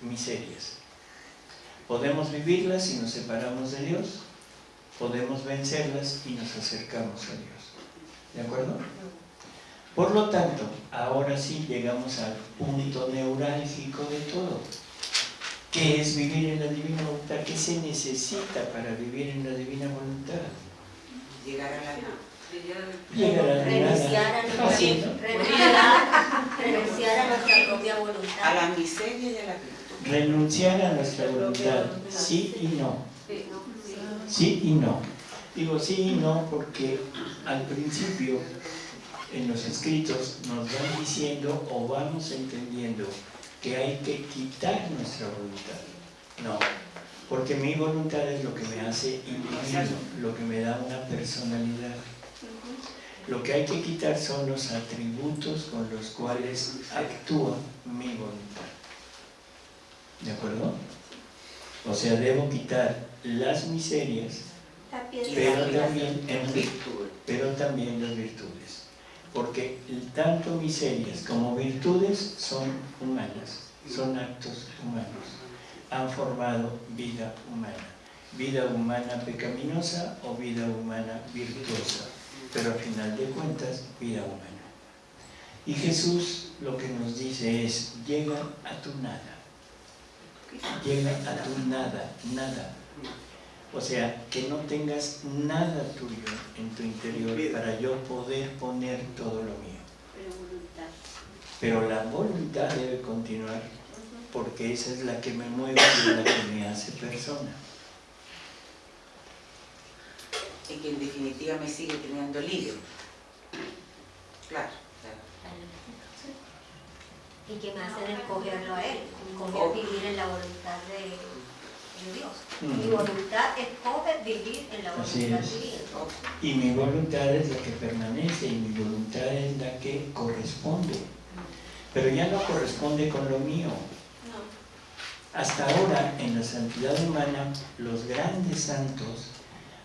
miserias. Podemos vivirlas si nos separamos de Dios, podemos vencerlas y nos acercamos a Dios. ¿De acuerdo? Por lo tanto, ahora sí llegamos al punto neurálgico de todo. ¿Qué es vivir en la divina voluntad? ¿Qué se necesita para vivir en la divina voluntad? Llegar a la. Llegar a la Renunciar a nuestra, a- a propia A voluntad. la miseria y a la. Renunciar a nuestra voluntad, sí y no. Sí y no. Digo sí y no porque al principio en los escritos nos van diciendo o vamos entendiendo que hay que quitar nuestra voluntad. No, porque mi voluntad es lo que me hace individuo, lo que me da una personalidad. Lo que hay que quitar son los atributos con los cuales actúa mi voluntad. ¿De acuerdo? O sea, debo quitar las miserias, pero también, en- Virtud. pero también las virtudes. Porque tanto miserias como virtudes son humanas, son actos humanos. Han formado vida humana. Vida humana pecaminosa o vida humana virtuosa. Pero al final de cuentas, vida humana. Y Jesús lo que nos dice es, llega a tu nada. Llega a tu nada, nada. O sea, que no tengas nada tuyo en tu interior para yo poder poner todo lo mío. Pero la voluntad debe continuar porque esa es la que me mueve y la que me hace persona. Y que en definitiva me sigue teniendo libre. Claro, claro. Y que me hacen escogerlo a Él, escoger vivir en la voluntad de, de Dios. Mi Mm. voluntad escoge vivir en la voluntad es. divina. Y mi voluntad es la que permanece y mi voluntad es la que corresponde. Pero ya no corresponde con lo mío. Hasta ahora, en la santidad humana, los grandes santos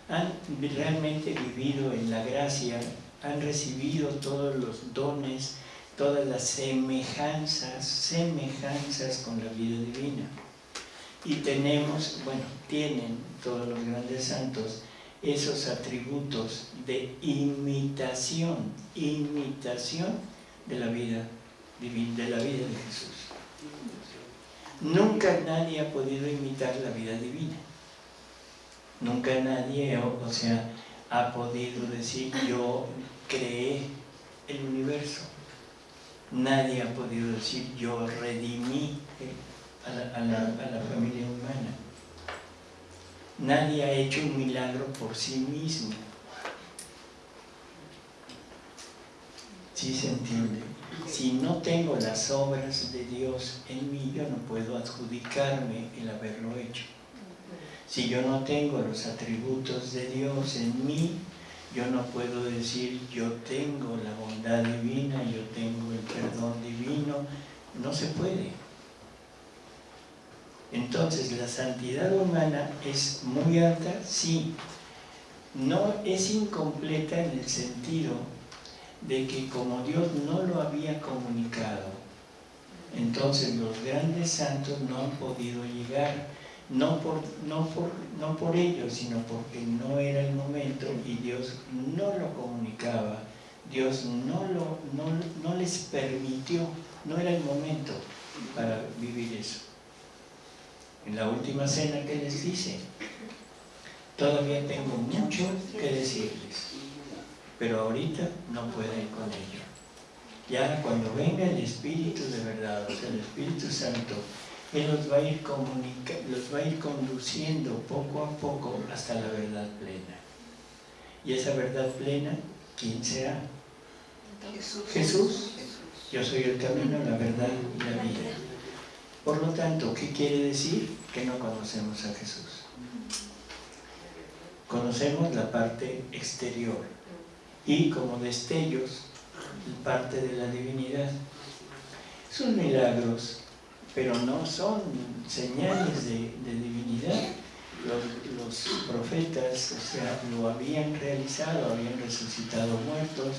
han realmente vivido en la gracia, han recibido todos los dones, todas las semejanzas, semejanzas con la vida divina. Y tenemos, bueno, tienen todos los grandes santos esos atributos de imitación, imitación de la vida divina, de la vida de Jesús. Nunca nadie ha podido imitar la vida divina. Nunca nadie, o, o sea, ha podido decir yo creé el universo. Nadie ha podido decir yo redimí a la familia humana. Nadie ha hecho un milagro por sí mismo. ¿Sí se entiende? Si no tengo las obras de Dios en mí, yo no puedo adjudicarme el haberlo hecho. Si yo no tengo los atributos de Dios en mí, yo no puedo decir yo tengo la bondad divina, yo tengo el perdón divino. No se puede. Entonces, la santidad humana es muy alta, sí. No es incompleta en el sentido de que como Dios no lo había comunicado, entonces los grandes santos no han podido llegar, no por, no por, no por ellos, sino porque no era el momento y Dios no lo comunicaba, Dios no, lo, no, no les permitió, no era el momento para vivir eso. En la última cena que les dice, todavía tengo mucho que decirles pero ahorita no puedo ir con ello. Ya cuando venga el Espíritu de verdad, o sea, el Espíritu Santo, Él los va a ir, comunica los va a ir conduciendo poco a poco hasta la verdad plena. Y esa verdad plena, ¿quién será? Jesús. Jesús. Yo soy el camino, la verdad y la vida. Por lo tanto, ¿qué quiere decir? Que no conocemos a Jesús. Conocemos la parte exterior, y como destellos parte de la divinidad. Son milagros, pero no son señales de, divinidad. Los, profetas o sea, lo habían realizado, habían resucitado muertos,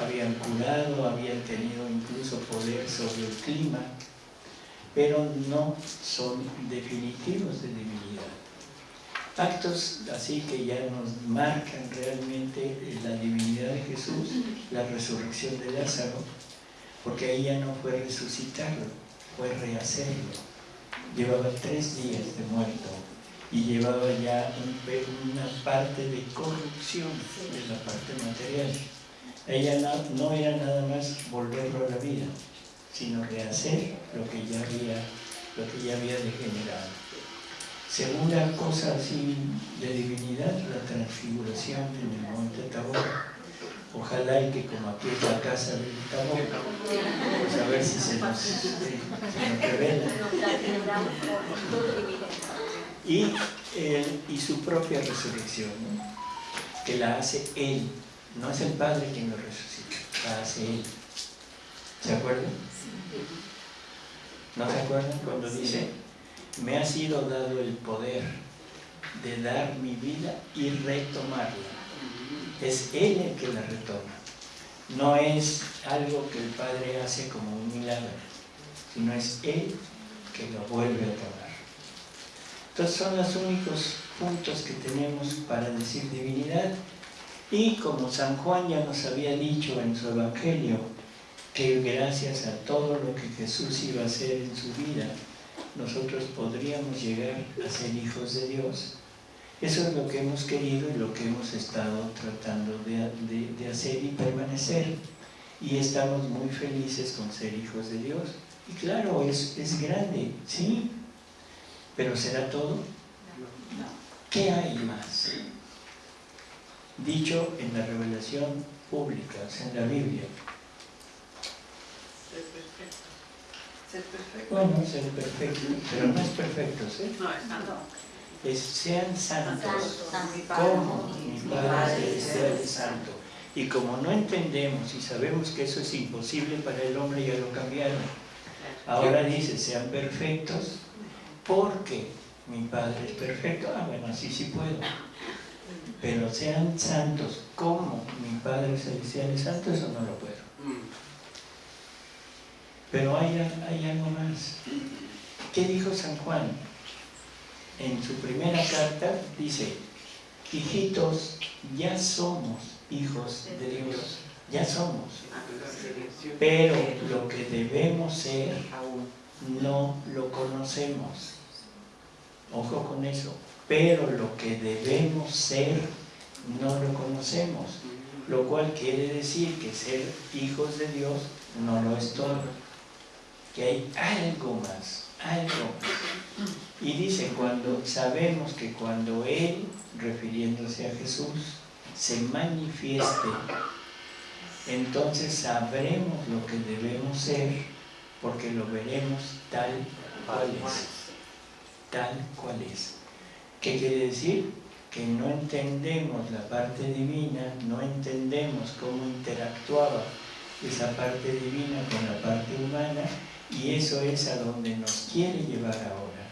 habían curado, habían tenido incluso poder sobre el clima, pero no son definitivos de divinidad actos así que ya nos marcan realmente la divinidad de Jesús, la resurrección de Lázaro, porque ya no fue resucitarlo, fue rehacerlo. llevaba tres días de muerto y llevaba ya un- una parte de corrupción de la parte material. Ella no, no era nada más volverlo a la vida, sino rehacer lo que ya había, lo que ya había degenerado. Segunda cosa así de divinidad, la transfiguración en el monte Tabor. Ojalá y que como aquí es la casa del Tabor, pues a ver si se nos, nos revela. Y, él- y su propia resurrección, que la hace Él, no es el Padre quien lo resucita, la hace Él. ¿Se acuerdan? ¿No se acuerdan cuando dice, me ha sido dado el poder de dar mi vida y retomarla? Es Él el que la retoma. No es algo que el Padre hace como un milagro, sino es Él que lo vuelve a tomar. Entonces son los únicos puntos que tenemos para decir divinidad. Y como San Juan ya nos había dicho en su Evangelio, que gracias a todo lo que Jesús iba a hacer en su vida, nosotros podríamos llegar a ser hijos de Dios. Eso es lo que hemos querido y lo que hemos estado tratando de, de- de hacer y permanecer. Y estamos muy felices con ser hijos de Dios. Y claro, es, es grande, sí, pero ¿será todo? ¿Qué hay más? Dicho en la revelación pública, o sea, en la Biblia. Ser perfecto. Ser perfecto. Bueno, ser perfecto, pero no es perfecto, ¿sí? No, es santo. Es sean santos, Santo. como mi Padre Celestial es santo. Y como no entendemos y sabemos que eso es imposible para el hombre, ya lo cambiaron. Ahora dice, sean perfectos, porque mi Padre es perfecto. Ah, bueno, así sí puedo. Pero sean santos, como mi Padre Celestial es santo, eso no lo puedo. Pero hay, hay algo más. ¿Qué dijo San Juan? En su primera carta dice, hijitos, ya somos hijos de Dios, ya somos. Pero lo que debemos ser no lo conocemos. Ojo con eso. Pero lo que debemos ser no lo conocemos. Lo cual quiere decir que ser hijos de Dios no lo es todo. Que hay algo más, algo. Y dice, cuando sabemos que cuando Él, refiriéndose a Jesús, se manifieste, entonces sabremos lo que debemos ser, porque lo veremos tal cual es. Tal cual es. ¿Qué quiere decir? Que no entendemos la parte divina, no entendemos cómo interactuaba esa parte divina con la parte humana, y eso es a donde nos quiere llevar ahora,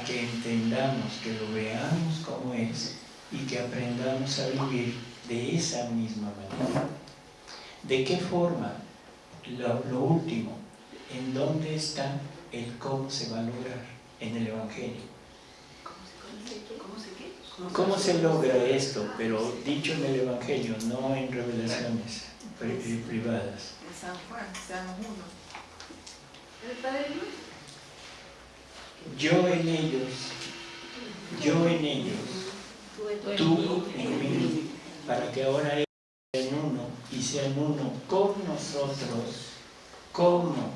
a que entendamos, que lo veamos como es y que aprendamos a vivir de esa misma manera. ¿De qué forma? Lo, lo último, ¿en dónde está el cómo se va a lograr? En el Evangelio. ¿Cómo se logra esto? Pero dicho en el Evangelio, no en revelaciones pri- privadas. En San Juan, Yo en ellos, yo en ellos, tú en mí, para que ahora ellos sean uno y sean uno con nosotros, como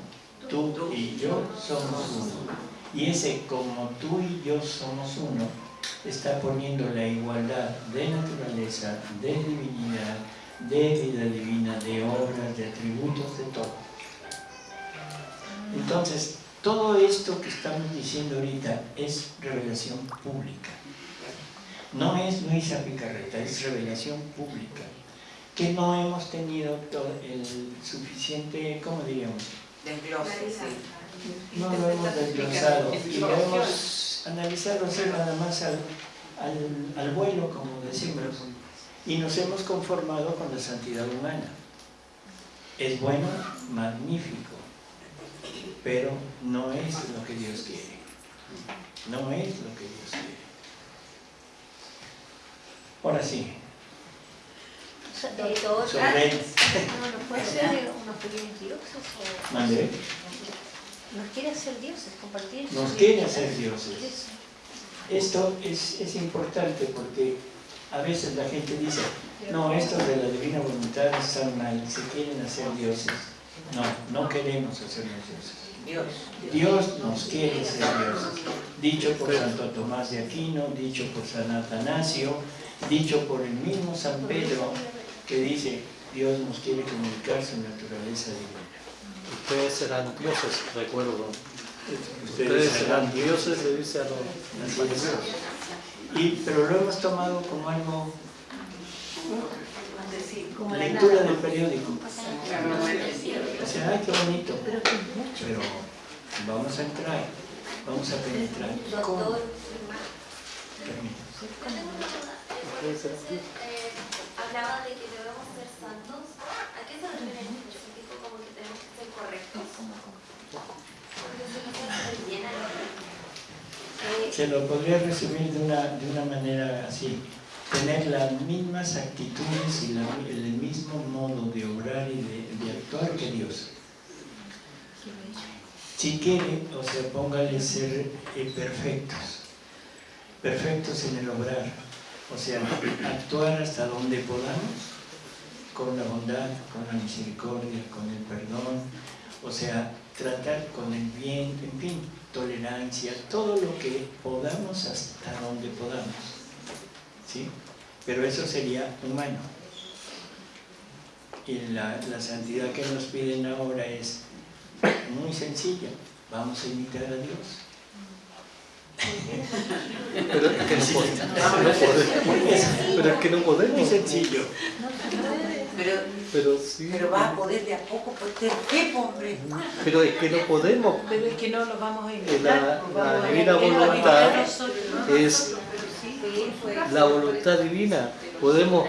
tú y yo somos uno. Y ese como tú y yo somos uno está poniendo la igualdad de naturaleza, de divinidad, de vida divina, de obras, de atributos, de todo. Entonces, todo esto que estamos diciendo ahorita es revelación pública. No es Luisa Picarreta, es revelación pública. Que no hemos tenido todo el suficiente, ¿cómo diríamos? Desglose, sí. No lo hemos desglosado y lo hemos analizado así nada más al, al, al vuelo, como decimos, y nos hemos conformado con la santidad humana. Es bueno, magnífico, pero no es lo que Dios quiere. No es lo que Dios quiere. Ahora sí, Doctor, sobre ¿puede ser unos pequeños dioses o...? Nos quiere hacer dioses, compartir. Nos quiere hacer dioses. Esto es, es importante porque a veces la gente dice, no, estos de la divina voluntad están mal, se quieren hacer dioses. No, no queremos hacernos dioses. Dios. Dios nos quiere ser dioses. Dicho por Santo Tomás de Aquino, dicho por San Atanasio, dicho por el mismo San Pedro, que dice, Dios nos quiere comunicar su naturaleza divina. Ustedes serán dioses, recuerdo. Ustedes Ustedes serán serán dioses, le dice a los. Y, pero lo hemos tomado como algo, Como la lectura del periódico. O sea, ay, qué bonito. Pero vamos a entrar, vamos a penetrar. Dioses. eh, hablaba de que debemos ser santos. ¿A qué se refiere en específico como que tenemos que ser correctos? Porque si no se Se lo podría resumir de una, de una manera así. Tener las mismas actitudes y el mismo modo de obrar y de, de actuar que Dios. Si quiere, o sea, póngale ser eh, perfectos. Perfectos en el obrar. O sea, actuar hasta donde podamos, con la bondad, con la misericordia, con el perdón. O sea, tratar con el bien, en fin, tolerancia, todo lo que podamos hasta donde podamos. ¿Sí? Pero eso sería humano. Y la, la santidad que nos piden ahora es muy sencilla. Vamos a imitar a Dios. Pero es que no podemos. Pero es que no Muy podemos. sencillo. Pero, Pero sí. pero vas a poder de a poco, porque qué, hombre. Pero es que no podemos. Pero es que no lo vamos a La, imitar. pues la a divina imitar a voluntad nosotros. es la voluntad divina. Podemos,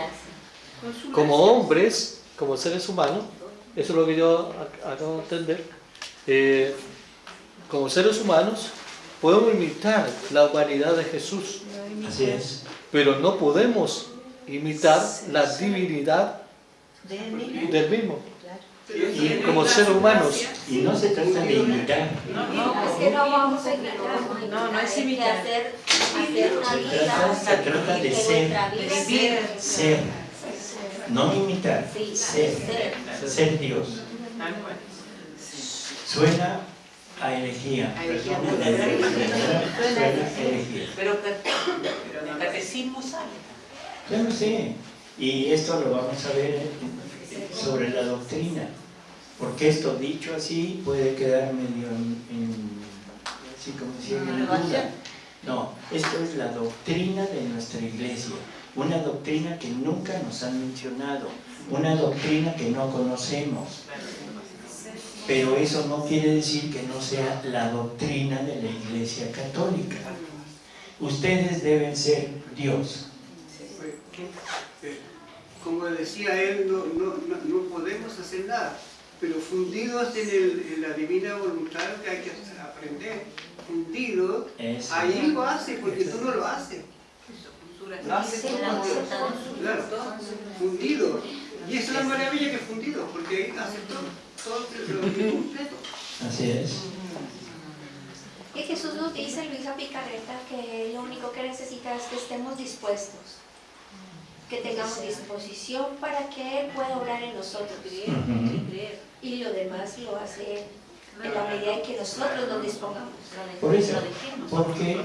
como hombres, como seres humanos, eso es lo que yo ac- acabo de entender, eh, como seres humanos, podemos imitar la humanidad de Jesús, Así es. pero no podemos imitar la divinidad del mismo. Y, Como seres humanos, y no se trata de imitar, es que no vamos a imitar. No, no es imitar. Se trata- se trata de ser. ser. No imitar, ser. ser. Dios. Suena a herejía. A herejía. perdón, Suena a herejía. Pero catecismo sale. Yo no sé. Y esto lo vamos a ver sobre la doctrina. Porque esto dicho así puede quedar medio en, en- así como decía, en duda. No, esto es la doctrina de nuestra iglesia. Una doctrina que nunca nos han mencionado. Una doctrina que no conocemos. Pero eso no quiere decir que no sea la doctrina de la iglesia católica. Ustedes deben ser Dios. Como decía él, no, no, no, no podemos hacer nada, pero fundidos en, el- en la divina voluntad que hay que aprender, fundidos, Eso. ahí lo hace, porque tú no lo haces. Lo cuando- Claro, fundido. Y esa es la maravilla que fundido, porque ahí hace todo, todo lo completo. Así es. Y Jesús nos dice, Luisa Picarreta, que lo único que necesita es que estemos dispuestos, que tengamos disposición para que Él pueda obrar en nosotros. Y lo demás lo hace Él, en la medida en que nosotros nos dispongamos. Por eso, porque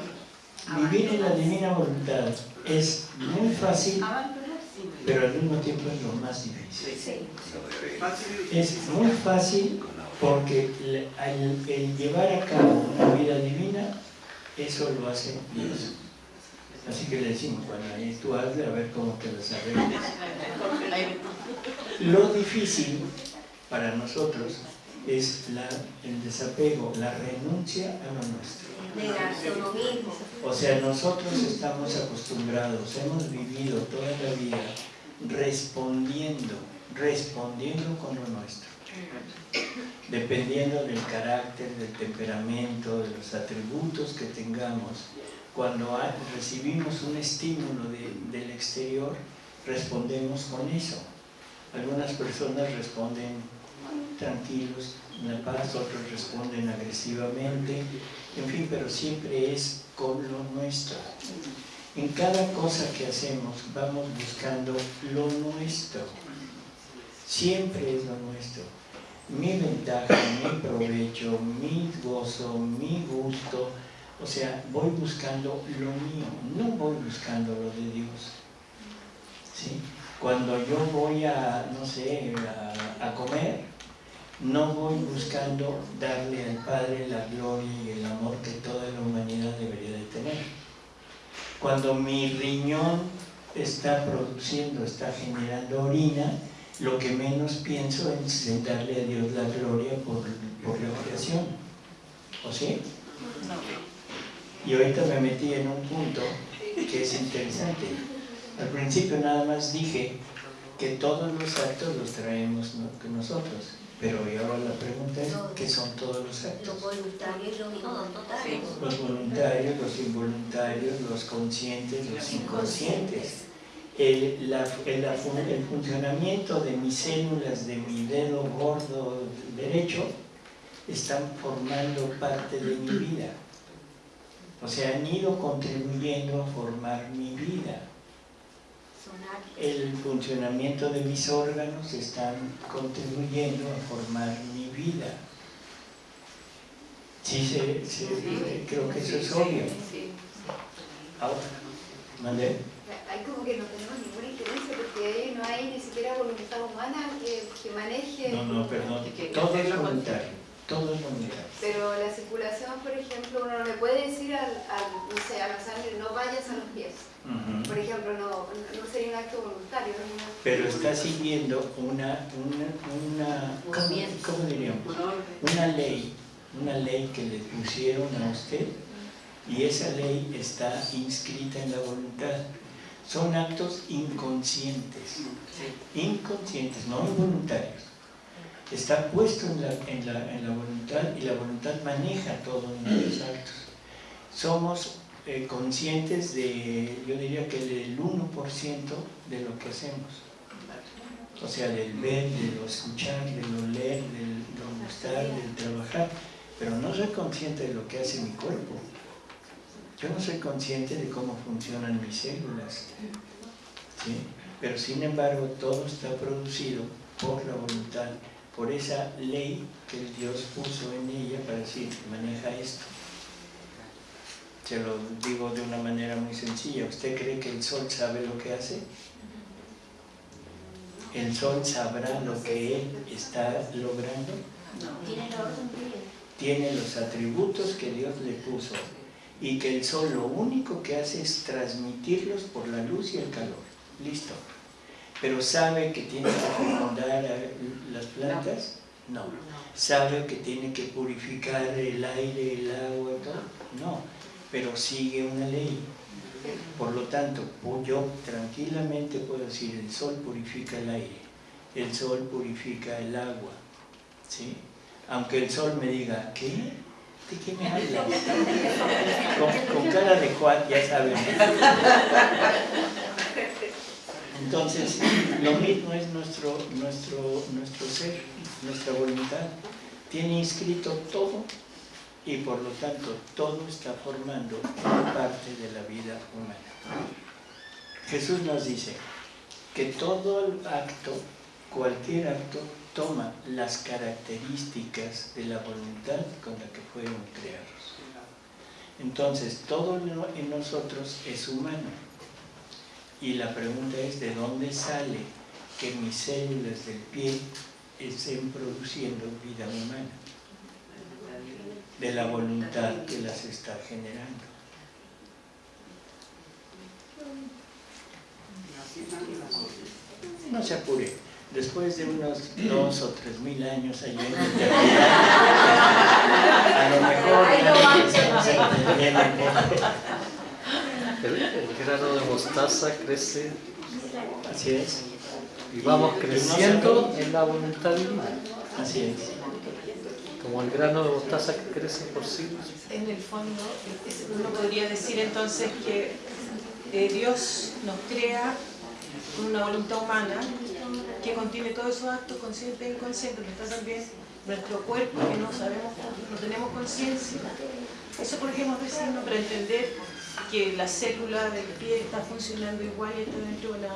vivir en la divina voluntad es muy fácil, pero al mismo tiempo es lo más difícil. Es muy fácil porque al el llevar a cabo una vida divina, eso lo hace Dios. Así que le decimos, bueno, ahí tú hazle a ver cómo te las arreglas. Lo difícil para nosotros es la- el desapego, la renuncia a lo nuestro. O sea, nosotros estamos acostumbrados, hemos vivido toda la vida respondiendo, respondiendo con lo nuestro. Dependiendo del carácter, del temperamento, de los atributos que tengamos, cuando recibimos un estímulo de- del exterior, respondemos con eso. Algunas personas responden tranquilos, en la paz, otros responden agresivamente, en fin, pero siempre es con lo nuestro. En cada cosa que hacemos vamos buscando lo nuestro. Siempre es lo nuestro. Mi ventaja, mi provecho, mi gozo, mi gusto. O sea, voy buscando lo mío, no voy buscando lo de Dios. ¿Sí? Cuando yo voy a, no sé, a, comer, no voy buscando darle al Padre la gloria y el amor que toda la humanidad debería de tener. Cuando mi riñón está produciendo, está generando orina, lo que menos pienso es darle a Dios la gloria por, por la creación. ¿O sí? Y ahorita me metí en un punto que es interesante. Al principio nada más dije que todos los actos los traemos nosotros. Pero ahora la pregunta es, ¿qué son todos los actos? Los voluntarios y los involuntarios. Los voluntarios, los involuntarios, los conscientes, los inconscientes. El, la, el, el funcionamiento de mis células, de mi dedo gordo derecho, están formando parte de mi vida. O sea, han ido contribuyendo a formar mi vida el funcionamiento de mis órganos están contribuyendo a formar mi vida. Sí, se, se, creo que eso es obvio. Ahora, ¿mandé? Hay como que no tenemos ninguna injerencia porque ahí no hay ni siquiera voluntad humana que, que maneje... No, no, perdón, todo es voluntario. Todo voluntario. Pero la circulación, por ejemplo, uno no le puede decir al, al, no sé, a la sangre no vayas a los pies. Por ejemplo, no, no, sería un acto voluntario. Pero está siguiendo una, una, una ¿cómo, diríamos? Una ley, una ley que le pusieron a usted y esa ley está inscrita en la voluntad. Son actos inconscientes, inconscientes, no involuntarios. Está puesto en la, voluntad y la voluntad maneja todos nuestros actos. Somos eh, conscientes de, yo diría que del 1% de lo que hacemos. O sea, del ver, de lo escuchar, de lo leer, del lo gustar, del trabajar. Pero no soy consciente de lo que hace mi cuerpo. Yo no soy consciente de cómo funcionan mis células. Pero sin embargo, todo está producido por la voluntad, por esa ley que Dios puso en ella para decir, maneja esto. Se lo digo de una manera muy sencilla. ¿Usted cree que el sol sabe lo que hace? ¿El sol sabrá lo que él está logrando? Tiene los atributos que Dios le puso y que el sol lo único que hace es transmitirlos por la luz y el calor. Listo. Pero ¿sabe que tiene que fecundar las plantas? No. ¿Sabe que tiene que purificar el aire, el agua todo? No pero sigue una ley. Por lo tanto, yo tranquilamente puedo decir, el sol purifica el aire, el sol purifica el agua, ¿sí? Aunque el sol me diga, ¿qué? ¿De qué me hablas? Con, cara de Juan, ya saben. Entonces, lo mismo es nuestro, nuestro, nuestro ser, nuestra voluntad. Tiene inscrito todo y por lo tanto todo está formando parte de la vida humana. Jesús nos dice que todo acto, cualquier acto, toma las características de la voluntad con la que fueron creados. Entonces, todo en nosotros es humano. Y la pregunta es, ¿de dónde sale que mis células del pie estén produciendo vida humana? de la voluntad que las está generando. No se apure, después de unos dos o tres mil años allí en a lo mejor el, el grano de mostaza crece Así es. Y vamos creciendo en la voluntad divina. Así es como el grano de mostaza que crece por siglos. En el fondo, uno podría decir entonces que eh, Dios nos crea con una voluntad humana que contiene todos esos actos conscientes e inconscientes, pero está también nuestro cuerpo, que no sabemos, no tenemos conciencia. Eso es decirnos para entender que la célula del pie está funcionando igual y está dentro de una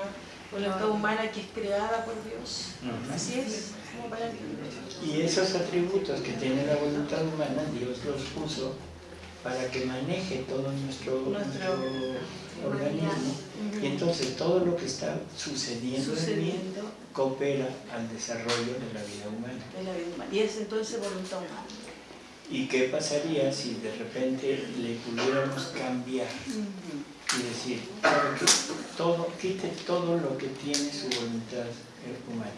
voluntad humana que es creada por Dios. Así es, como para entender. Y esos atributos que tiene la voluntad humana, Dios los puso para que maneje todo nuestro, Nuestro- nuestro organismo. Y entonces todo lo que está sucediendo, en mí Sucediendo coopera al desarrollo de la vida humana. en la vida humana. Y es entonces voluntad humana. ¿Y qué pasaría si de repente le pudiéramos cambiar y decir, "¿Sabe qué? todo, quite todo lo que tiene su voluntad humana,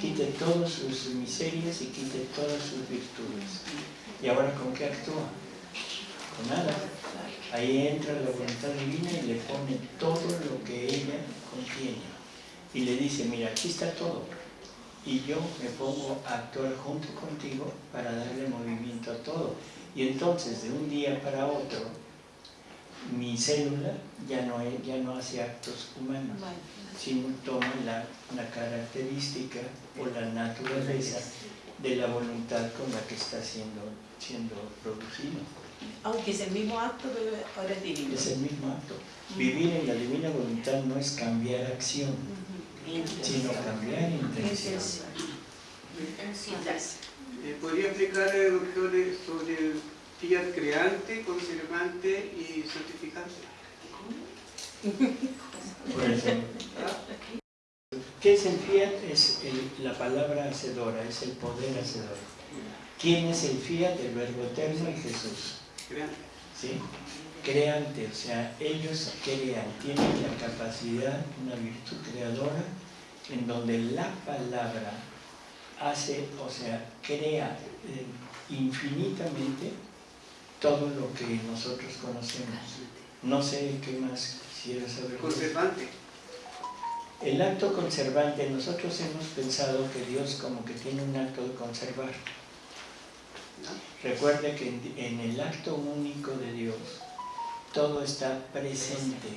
quite todas sus miserias y quite todas sus virtudes? ¿Y ahora con qué actúa? Con nada. Ahí entra la voluntad divina y le pone todo lo que ella contiene. Y le dice, mira, aquí está todo. Y yo me pongo a actuar junto contigo para darle movimiento a todo. Y entonces, de un día para otro, mi célula ya no, ya no hace actos humanos, sino toma la, la característica o la naturaleza de la voluntad con la que está siendo, siendo producido. Aunque es el mismo acto, pero ahora es divino. Es el mismo acto. Vivir en la divina voluntad no es cambiar acción, sino cambiar intención. Eh, ¿Podría explicarle, doctor, eh, sobre el fiat creante, conservante y santificante? Por ejemplo, ¿Qué es el fiat? Es el- la palabra hacedora, es el poder hacedor. ¿Quién es el fiat? El verbo eterno y Jesús. Creante. ¿sí? Creante, o sea, ellos crean, tienen la capacidad, una virtud creadora, en donde la palabra hace, o sea, crea eh, infinitamente todo lo que nosotros conocemos. No sé qué más quisiera saber. Conservante. El acto conservante, nosotros hemos pensado que Dios como que tiene un acto de conservar. Recuerde que en, en el acto único de Dios todo está presente,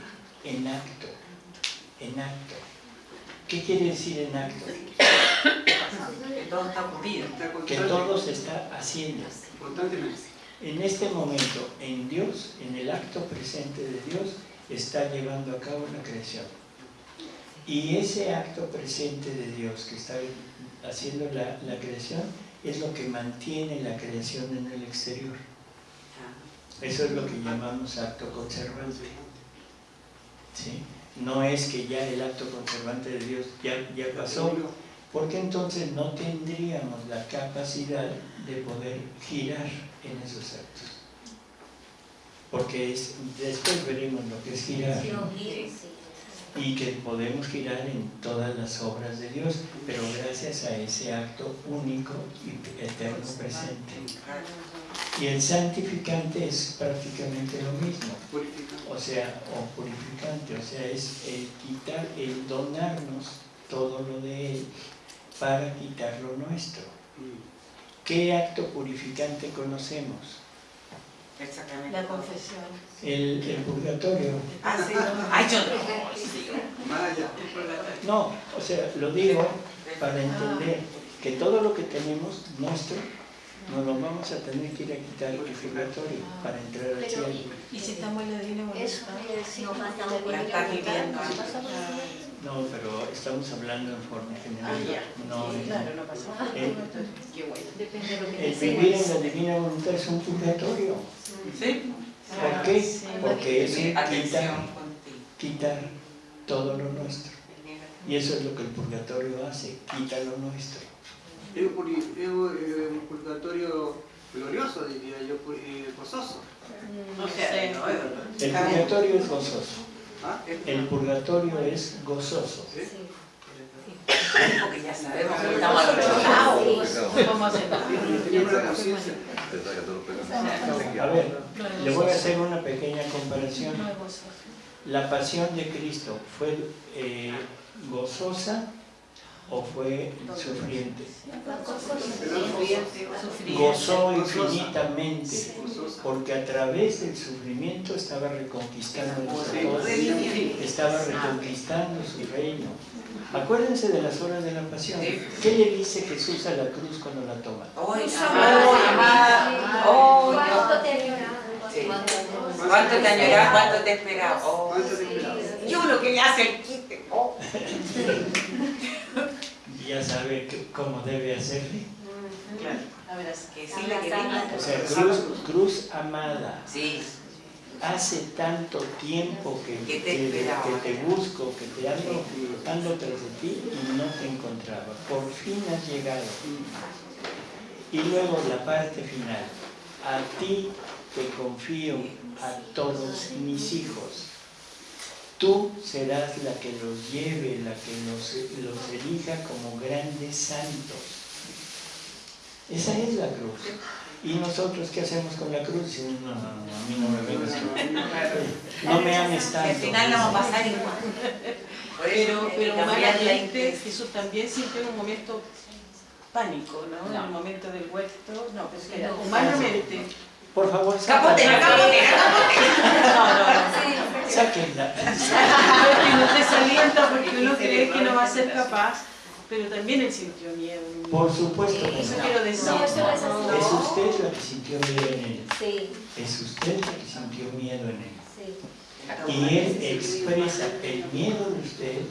en acto, en acto. ¿Qué quiere decir en acto? Que todo está ocurrido. Que todo se está haciendo. En este momento, en Dios, en el acto presente de Dios, está llevando a cabo la creación. Y ese acto presente de Dios que está haciendo la, la creación es lo que mantiene la creación en el exterior. Eso es lo que llamamos acto conservante. ¿sí? No es que ya el acto conservante de Dios ya, ya pasó, porque entonces no tendríamos la capacidad de poder girar en esos actos. Porque es- después veremos lo que es girar. Y que podemos girar en todas las obras de Dios, pero gracias a ese acto único y eterno presente. Y el santificante es prácticamente lo mismo, Purificante. o sea, o purificante, o sea, es el quitar, el donarnos todo lo de Él para quitar lo nuestro. ¿Qué acto purificante conocemos? Exactamente. La confesión. El, el purgatorio. Ah, sí. Ay, yo no. Vaya. No, o sea, lo digo para entender que todo lo que tenemos nuestro nos lo vamos a tener que ir a quitar el purgatorio para entrar al Pero, cielo. Y si estamos en la divina voluntad. Eso quiere decir No por viviendo. pero estamos hablando en forma general. Ah, ya. No, Sí, claro, no pasa nada. el, Qué bueno. Depende de lo que el vivir en la divina voluntad es un purgatorio. Sí. ¿Por qué? Sí. Porque es Sí, un atención quitar, contigo. quitar todo lo nuestro. Y eso es lo que el purgatorio hace, quita lo nuestro. Es un, puri- es un, eh, un purgatorio glorioso, diría yo, eh, gozoso. No, El purgatorio es gozoso. ¿Ah? El purgatorio es gozoso. ¿Sí? porque ya sabemos que estamos al otro lado. Vamos a ver, le voy a hacer una pequeña comparación. La pasión de Cristo fue eh, gozosa o fue sufriente? Sufriente. Gozó infinitamente, porque a través del sufrimiento estaba reconquistando todos, estaba reconquistando su reino. Acuérdense de las horas de la pasión. ¿Qué le dice Jesús a la cruz cuando la toma? Oh, ¿Cuánto te ha llorado? Sí. ¿Cuánto te añoraba? ¿Cuánto te esperaba? Oh. ¿Cuánto te esperaba? Yo lo que le hace el quite. Ya sabe que- cómo debe hacerle. Claro. A ver, así Que sí la queremos. O sea, cruz, cruz amada. Sí. Hace tanto tiempo que, Que te que- te busco, que te ando, ando tras de ti y no te encontraba. Por fin has llegado. Y luego la parte final. A ti te confío a todos mis hijos. Tú serás la que los lleve, la que los, los elija como grandes santos. Esa es la cruz. ¿Y nosotros qué hacemos con la cruz? No, no, no, a mí no me vengas No me ames tanto. al final la vamos a pasar igual. Pero, pero humanamente. Jesús también siente un momento pánico, ¿no? En el momento del huerto, no, pero humanamente. Por favor, Capotera, capotera, capotera. No, no, no. sáquenla. No es que no te salienta porque uno cree que no va a ser capaz, pero también él sintió miedo. Por supuesto que Eso no. quiero decir. No, eso no es así. Es usted la que sintió miedo en él. Sí, Es usted la que sintió miedo en él. sí. Y él expresa el miedo de usted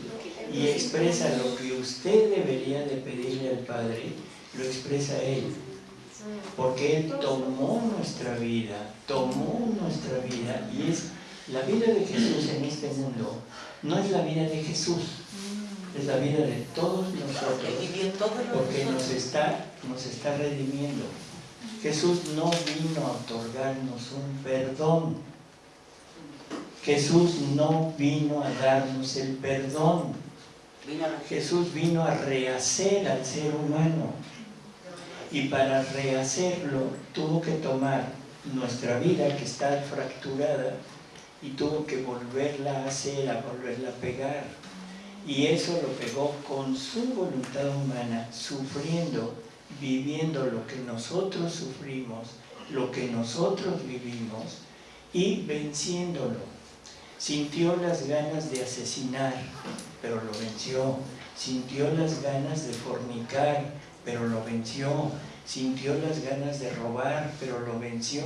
y expresa lo que usted debería de pedirle al Padre, lo expresa él. Porque él tomó nuestra vida, tomó nuestra vida y es la vida de Jesús en este mundo. No es la vida de Jesús, es la vida de todos nosotros. Porque nos está, nos está redimiendo. Jesús no vino a otorgarnos un perdón. Jesús no vino a darnos el perdón. Jesús vino a rehacer al ser humano. Y para rehacerlo tuvo que tomar nuestra vida que está fracturada y tuvo que volverla a hacer, a volverla a pegar. Y eso lo pegó con su voluntad humana, sufriendo, viviendo lo que nosotros sufrimos, lo que nosotros vivimos y venciéndolo. Sintió las ganas de asesinar, pero lo venció. Sintió las ganas de fornicar, pero lo venció. Sintió las ganas de robar, pero lo venció.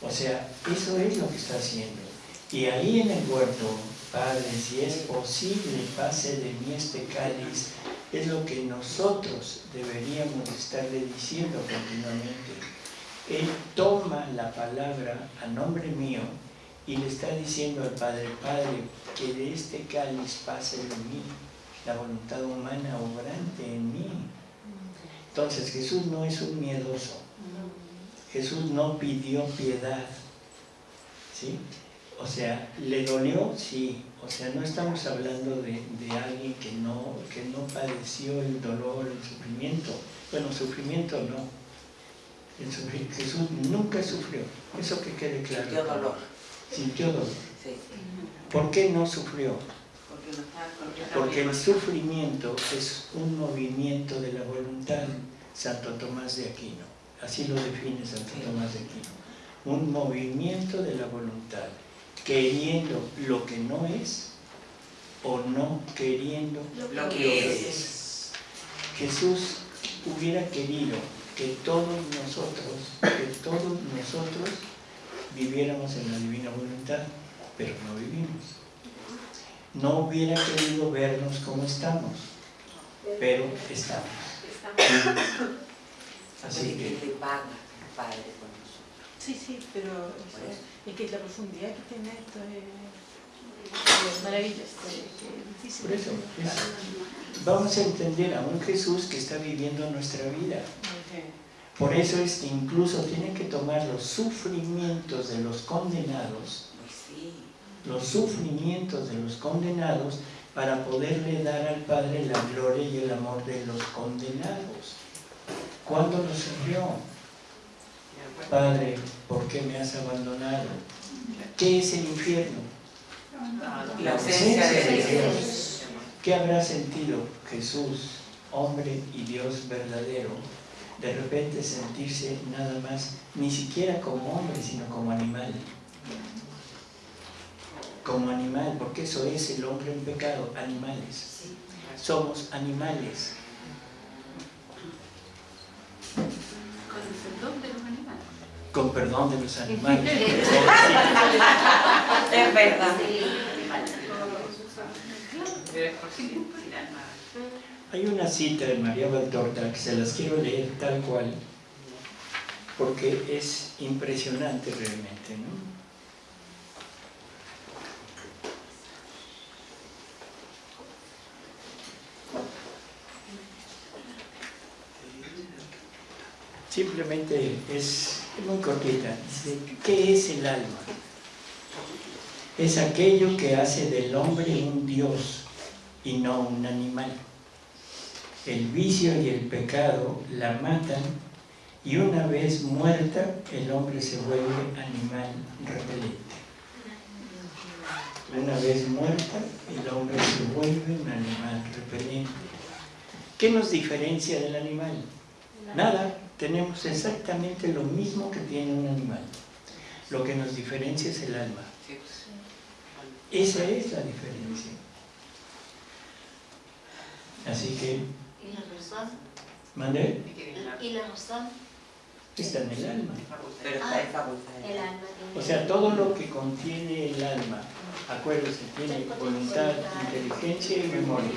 O sea, eso es lo que está haciendo. Y ahí en el huerto, Padre, si es posible, pase de mí este cáliz, es lo que nosotros deberíamos estarle diciendo continuamente. Él toma la palabra a nombre mío y le está diciendo al Padre, Padre, que de este cáliz pase de mí la voluntad humana obrante en mí. Entonces Jesús no es un miedoso. Jesús no pidió piedad. ¿Sí? O sea, ¿le dolió? Sí. O sea, no estamos hablando de, de alguien que no, que no padeció el dolor, el sufrimiento. Bueno, sufrimiento no. El Jesús nunca sufrió. Eso que quede claro. Sintió dolor. Sintió dolor. Sí. ¿Por qué no sufrió? Porque el sufrimiento es un movimiento de la voluntad, Santo Tomás de Aquino. Así lo define Santo Tomás de Aquino. Un movimiento de la voluntad, queriendo lo que no es o no queriendo Lo que es. Jesús hubiera querido que todos nosotros, que todos nosotros viviéramos en la divina voluntad, pero no vivimos. No hubiera querido vernos como estamos, pero estamos. Así que paga Padre con nosotros. Sí, sí, pero es que la profundidad que tiene esto es, maravillosa, por eso, es- vamos a entender a un Jesús que está viviendo nuestra vida. Por eso es que incluso tienen que tomar los sufrimientos de los condenados sí. Los sufrimientos de los condenados para poderle dar al Padre la gloria y el amor de los condenados. ¿Cuándo lo sufrió? Padre, ¿por qué me has abandonado? ¿Qué es el infierno? La ausencia de Dios. ¿Qué habrá sentido Jesús, hombre y Dios verdadero, de repente sentirse nada más, ni siquiera como hombre, sino como animal? Como animal, porque eso es el hombre en pecado, animales. Somos animales. Con el perdón de los animales. Con perdón de los animales. Es verdad. Hay una cita de María Valtorta que se las quiero leer tal cual, porque es impresionante realmente, ¿no? Simplemente es muy cortita. Dice, ¿qué es el alma? Es aquello que hace del hombre un Dios y no un animal. El vicio y el pecado la matan y una vez muerta el hombre se vuelve animal repelente. Una vez muerta el hombre se vuelve un animal repelente. ¿Qué nos diferencia del animal? Nada, tenemos exactamente lo mismo que tiene un animal. Lo que nos diferencia es el alma. Esa es la diferencia. Así que... ¿Y la razón? ¿Mandé? ¿Y la razón? Está en el alma. Pero está en facultad. El alma. O sea, todo lo que contiene el alma, acuérdense, tiene voluntad, inteligencia y memoria.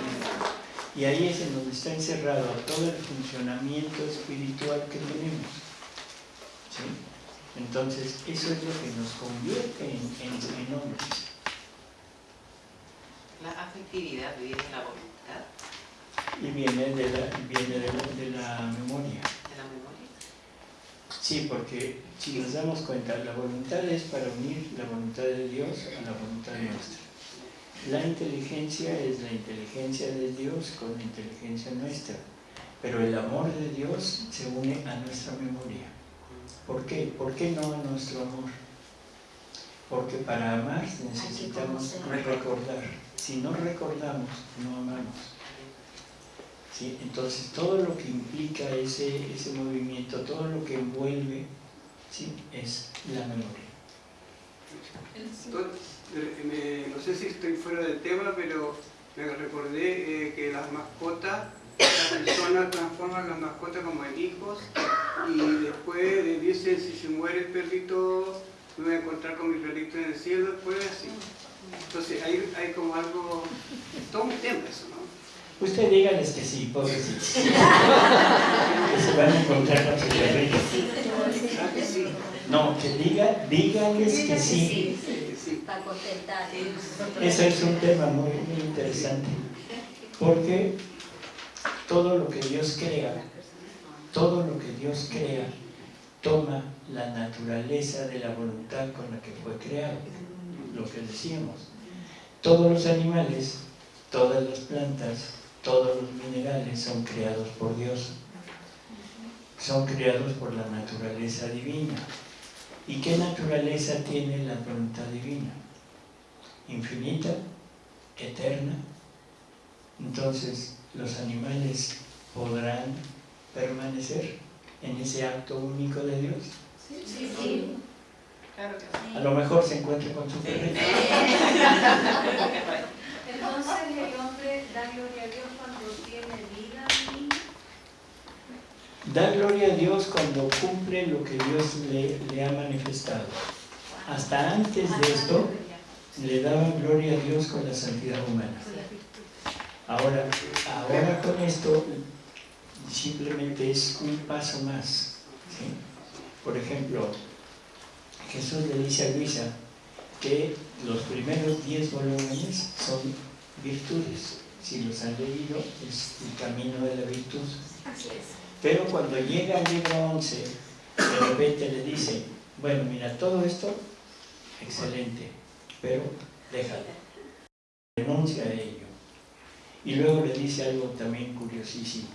Y ahí es en donde está encerrado todo el funcionamiento espiritual que tenemos. ¿Sí? Entonces, eso es lo que nos convierte en, en, en hombres. La afectividad viene de la voluntad, Y viene de la, viene de la, de la memoria. de la memoria. Sí, porque si nos damos cuenta, la voluntad es para unir la voluntad de Dios a la voluntad nuestra. La inteligencia es la inteligencia de Dios con la inteligencia nuestra. Pero el amor de Dios se une a nuestra memoria. ¿Por qué? ¿Por qué no a nuestro amor? Porque para amar necesitamos recordar. Si no recordamos, no amamos. ¿Sí? Entonces todo lo que implica ese, ese movimiento, todo lo que envuelve, ¿sí? es la memoria. Me- no sé si estoy fuera del tema, pero me recordé eh, que las mascotas, las personas transforman las mascotas como en hijos y después le dicen si se muere el perrito, me voy a encontrar con mi perrito en el cielo, después así. Entonces hay, hay como algo, todo un tema eso, ¿no? Usted dígales que sí, pobrecitos. que se van a encontrar con su perrito. Ah, No, que diga, díganles que sí. Que sí. Para contentar. Eso es un tema muy, muy interesante. Porque todo lo que Dios crea, todo lo que Dios crea, toma la naturaleza de la voluntad con la que fue creado. Lo que decíamos. Todos los animales, todas las plantas, todos los minerales son creados por Dios. Son creados por la naturaleza divina. ¿Y qué naturaleza tiene la voluntad divina? Infinita, eterna. Entonces, los animales podrán permanecer en ese acto único de Dios. Sí. Claro que sí. A lo mejor se encuentra con su perrito. Entonces el hombre da gloria a Dios cuando tiene vida y Da gloria a Dios cuando cumple lo que Dios le, ha manifestado. Hasta antes de esto, le daba gloria a Dios con la santidad humana. Ahora, ahora con esto simplemente es un paso más. Por ejemplo, Jesús le dice a Luisa que los primeros 10 volúmenes son virtudes. Si los han leído, es el camino de la virtud. Así es. Pero cuando llega al libro 11, de repente le dice, bueno, mira, todo esto, excelente, pero déjalo. Renuncia a ello. Y luego le dice algo también curiosísimo.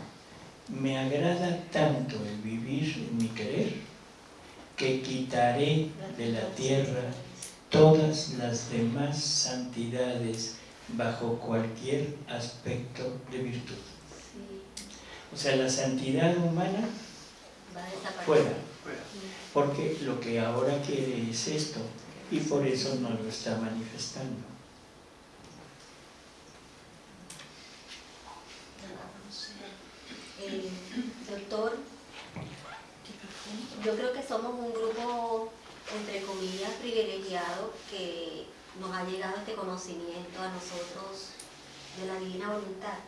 Me agrada tanto el vivir en mi querer que quitaré de la tierra todas las demás santidades bajo cualquier aspecto de virtud. O sea, la santidad humana Va a desaparecer. fuera, porque lo que ahora quiere es esto y por eso no lo está manifestando. Eh, doctor, yo creo que somos un grupo, entre comillas, privilegiado que nos ha llegado este conocimiento a nosotros de la divina voluntad.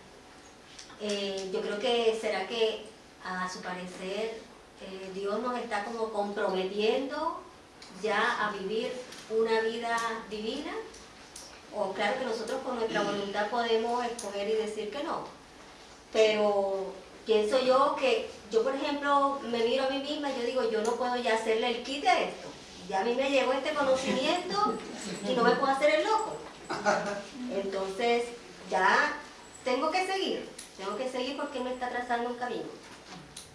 Eh, yo creo que será que a su parecer eh, Dios nos está como comprometiendo ya a vivir una vida divina o claro que nosotros con nuestra voluntad podemos escoger y decir que no. Pero pienso yo que yo por ejemplo me miro a mí misma y yo digo yo no puedo ya hacerle el quite a esto. Ya a mí me llegó este conocimiento y no me puedo hacer el loco. Entonces ya tengo que seguir tengo que seguir porque me está trazando un camino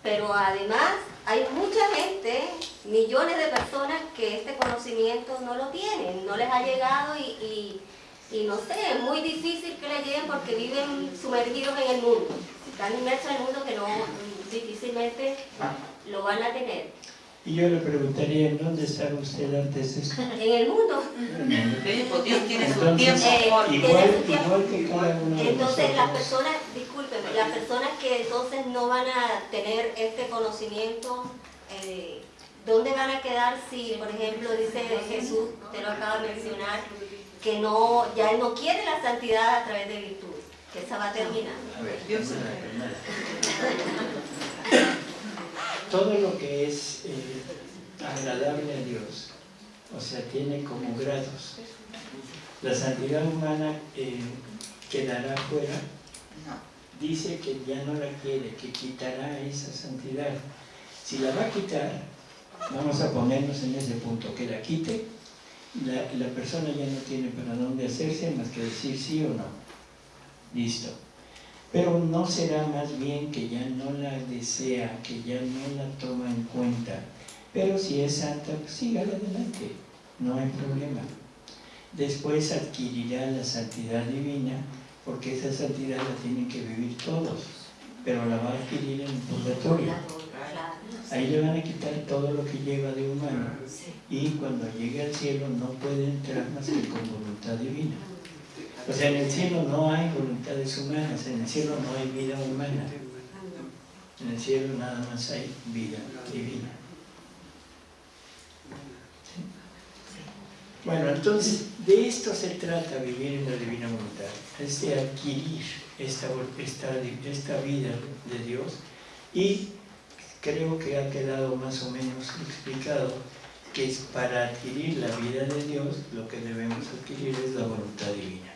pero además hay mucha gente, millones de personas que este conocimiento no lo tienen, no les ha llegado y, y, no sé, es muy difícil que le lleguen porque viven sumergidos en el mundo. Están inmersos en el mundo que no difícilmente lo van a tener. Y yo le preguntaría, ¿en dónde estaba usted antes de esto? En el mundo. Dios tiene su Entonces, tiempo. Eh, igual, su tiempo. igual que cada uno de Entonces las personas, discúlpeme, las personas que entonces no van a tener este conocimiento, eh, ¿dónde van a quedar si, por ejemplo, dice Jesús, usted lo acaba de mencionar, que no, ya él no quiere la santidad a través de virtud, que esa va a terminar? A ver, todo lo que es eh, agradable a Dios, o sea, tiene como grados. La santidad humana eh, quedará fuera, dice que ya no la quiere, que quitará esa santidad. Si la va a quitar, vamos a ponernos en ese punto, que la quite, la, la persona ya no tiene para dónde hacerse más que decir sí o no. Listo. Pero no será más bien que ya no la desea, que ya no la toma en cuenta. Pero si es santa, pues sígala adelante, no hay problema. Después adquirirá la santidad divina, porque esa santidad la tienen que vivir todos, pero la va a adquirir en el purgatorio. Ahí le van a quitar todo lo que lleva de humano y cuando llegue al cielo no puede entrar más que con voluntad divina. O sea, en el cielo no hay voluntades humanas, en el cielo no hay vida humana. En el cielo nada más hay vida divina. Bueno, entonces de esto se trata vivir en la divina voluntad, es de adquirir esta, esta, esta vida de Dios y creo que ha quedado más o menos explicado que es para adquirir la vida de Dios lo que debemos adquirir es la voluntad divina.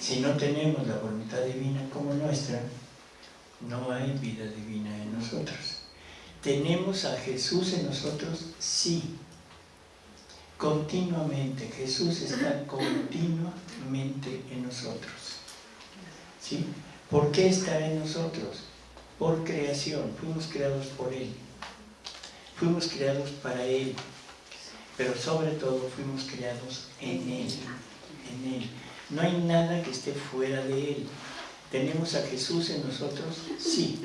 Si no tenemos la voluntad divina como nuestra, no hay vida divina en nosotros. ¿Tenemos a Jesús en nosotros? Sí. Continuamente. Jesús está continuamente en nosotros. ¿Sí? ¿Por qué está en nosotros? Por creación. Fuimos creados por Él. Fuimos creados para Él. Pero sobre todo fuimos creados en Él. En Él. No hay nada que esté fuera de Él. ¿Tenemos a Jesús en nosotros? Sí.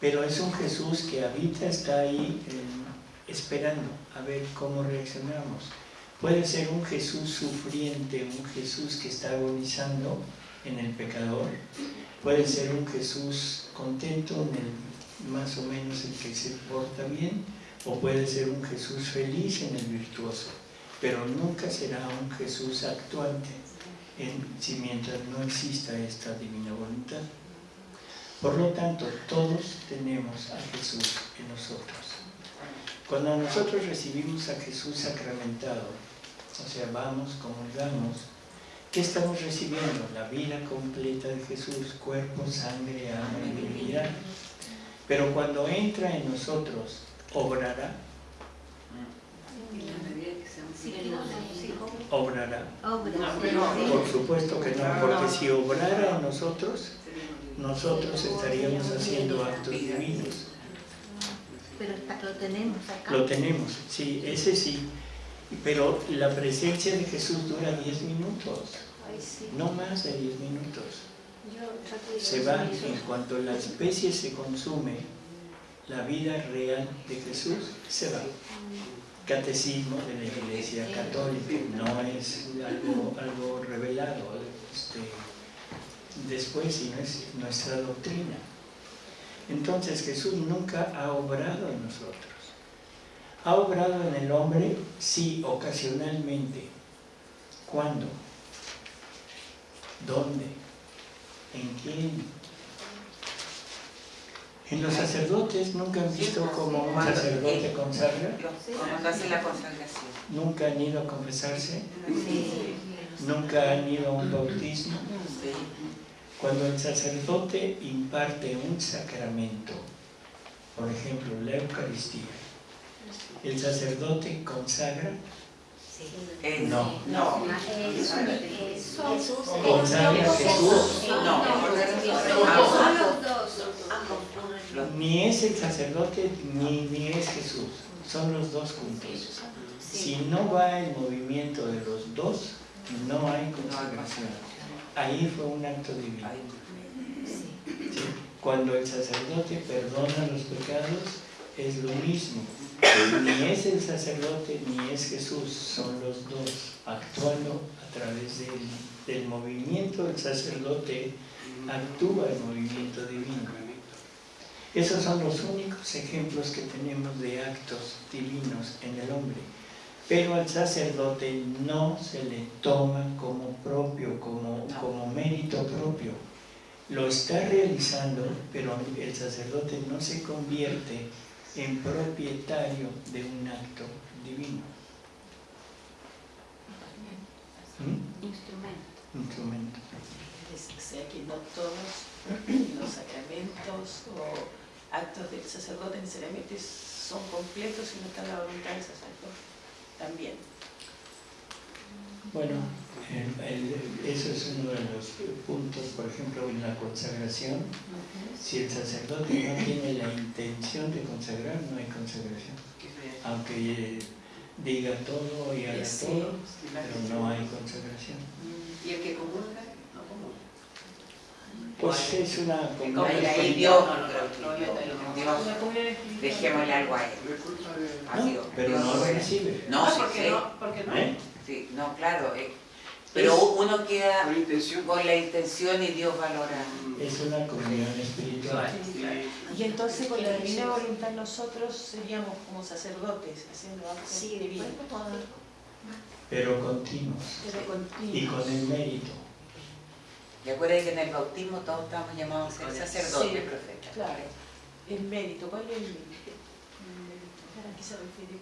Pero es un Jesús que habita, está ahí eh, esperando a ver cómo reaccionamos. Puede ser un Jesús sufriente, un Jesús que está agonizando en el pecador. Puede ser un Jesús contento, en el, más o menos el que se porta bien. O puede ser un Jesús feliz en el virtuoso. Pero nunca será un Jesús actuante en, si mientras no exista esta divina voluntad. Por lo tanto, todos tenemos a Jesús en nosotros. Cuando nosotros recibimos a Jesús sacramentado, o sea, vamos, comulgamos, ¿qué estamos recibiendo? La vida completa de Jesús, cuerpo, sangre, alma y divinidad. Pero cuando entra en nosotros, obrará. Obrará. Por supuesto que no, porque si obrara en nosotros, nosotros estaríamos haciendo actos divinos. Pero lo tenemos acá. Lo tenemos, sí, ese sí. Pero la presencia de Jesús dura 10 minutos. No más de 10 minutos. Se va, en cuanto la especie se consume, la vida real de Jesús se va. Catecismo de la Iglesia Católica, no es algo, algo revelado este, después, sino es nuestra doctrina. Entonces Jesús nunca ha obrado en nosotros. ¿Ha obrado en el hombre? Sí, ocasionalmente. ¿Cuándo? ¿Dónde? ¿En quién? En los sacerdotes nunca han visto como un sacerdote consagra, Cuando hace la consagración. nunca han ido a confesarse, nunca han ido a un bautismo. Cuando el sacerdote imparte un sacramento, por ejemplo la Eucaristía, el sacerdote consagra, Eh, no, Jesús. No. Ni es el sacerdote ni, ni es Jesús, son los dos juntos. Si no va el movimiento de los dos, no hay consagración. Ahí fue un acto divino. Sí. Cuando el sacerdote perdona los pecados, es lo mismo. Ni es el sacerdote ni es Jesús, son los dos actuando a través del, del movimiento del sacerdote, actúa el movimiento divino. Esos son los únicos ejemplos que tenemos de actos divinos en el hombre. Pero al sacerdote no se le toma como propio, como, como mérito propio. Lo está realizando, pero el sacerdote no se convierte en propietario de un acto divino. ¿Mm? Instrumento. Instrumento. O sea que no todos los sacramentos o actos del sacerdote necesariamente son completos si no está la voluntad del sacerdote. También. Bueno, el- el- eso es uno de los puntos, por ejemplo, en la consagración. Si el sacerdote no tiene la intención de consagrar, no hay consagración. Aunque eh, diga todo y haga Sí, todo, pero no hay consagración. ¿Y el que comulga? No comulga. Pues es una Ahí, comunión ahí. Dios, dejémosle algo a él. No, pero no lo recibe. No, sí, porque sí. no, porque no. ¿Eh? Sí, no, claro. eh, Pero uno queda Con intención. con la intención y Dios valora. Es una comunión espiritual. Y entonces con la divina voluntad nosotros seríamos como sacerdotes haciendo actos Sí, divinos. pero continuos Pero y continuos. con el mérito. Y acuérdense que en el bautismo todos estamos llamados a ser sacerdotes, Sí, profeta. Claro. El mérito, ¿cuál es el mérito? ¿A qué se refiere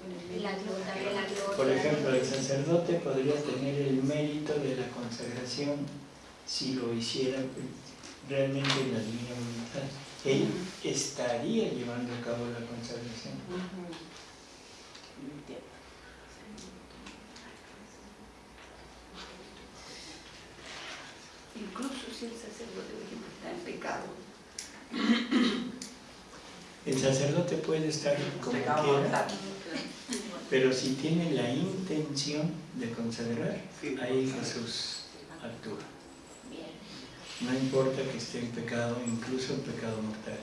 Por ejemplo, el sacerdote podría tener el mérito de la consagración si lo hiciera realmente en la divina voluntad. Él estaría llevando a cabo la consagración. Incluso si el sacerdote, por ejemplo, está en pecado. El sacerdote puede estar como quiera, pero si tiene la intención de consagrar, ahí Jesús actúa. No importa que esté en pecado, incluso en pecado mortal.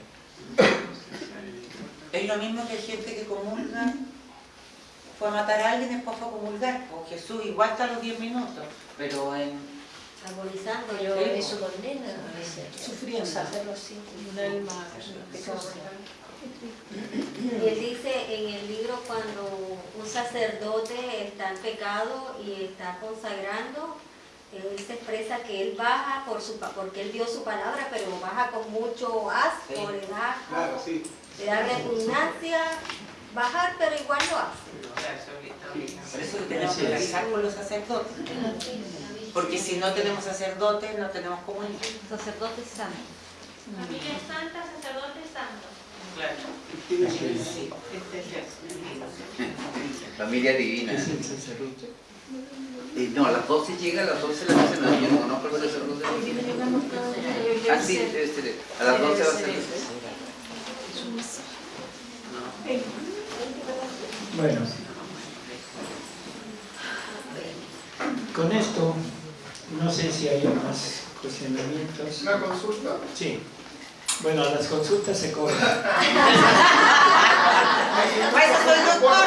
Es lo mismo que gente que comulga, fue a matar a alguien y después fue a comulgar. Pues Jesús igual está a los 10 minutos, pero en... Agonizando. Sí, eso condena a veces. Sufriendo. O sea, hacerlo así. Un alma. Y él dice en el libro cuando un sacerdote está en pecado y está consagrando, él se expresa que él baja por su pa- porque él dio su palabra, pero baja con mucho asco, Sí. le da, Claro, sí. le da repugnancia bajar, pero igual lo hace. Por eso tenemos que rezar por los sacerdotes. Porque si no tenemos sacerdotes, no tenemos comunión. Sacerdotes santos. Familia santa, sacerdote Sí. Familia divina. ¿Es el sacerdote? Eh, no, a las 12 llega, a las 12 la misa no, yo no conozco el sacerdote. Ah, sí, debe ser. A las 12 va a ser. Bueno, con esto no sé si hay más cuestionamientos. ¿Una consulta? Sí. Bueno, las consultas se cobran. Pues soy doctor,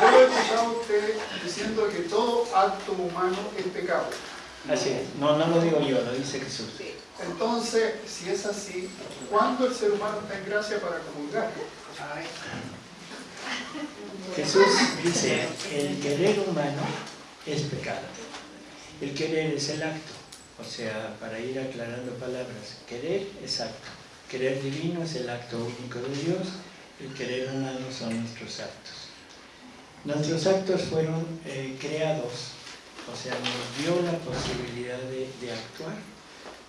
Yo lo he escuchado a usted diciendo que todo acto humano es pecado. Así es. No, no lo digo yo, lo dice Jesús. Entonces, si es así, ¿cuándo el ser humano está en gracia para comulgar? Jesús dice, el querer humano es pecado. El querer es el acto. O sea, para ir aclarando palabras, querer es acto. Querer divino es el acto único de Dios. El querer humano son nuestros actos. Nuestros actos fueron eh, creados, o sea, nos dio la posibilidad de, de actuar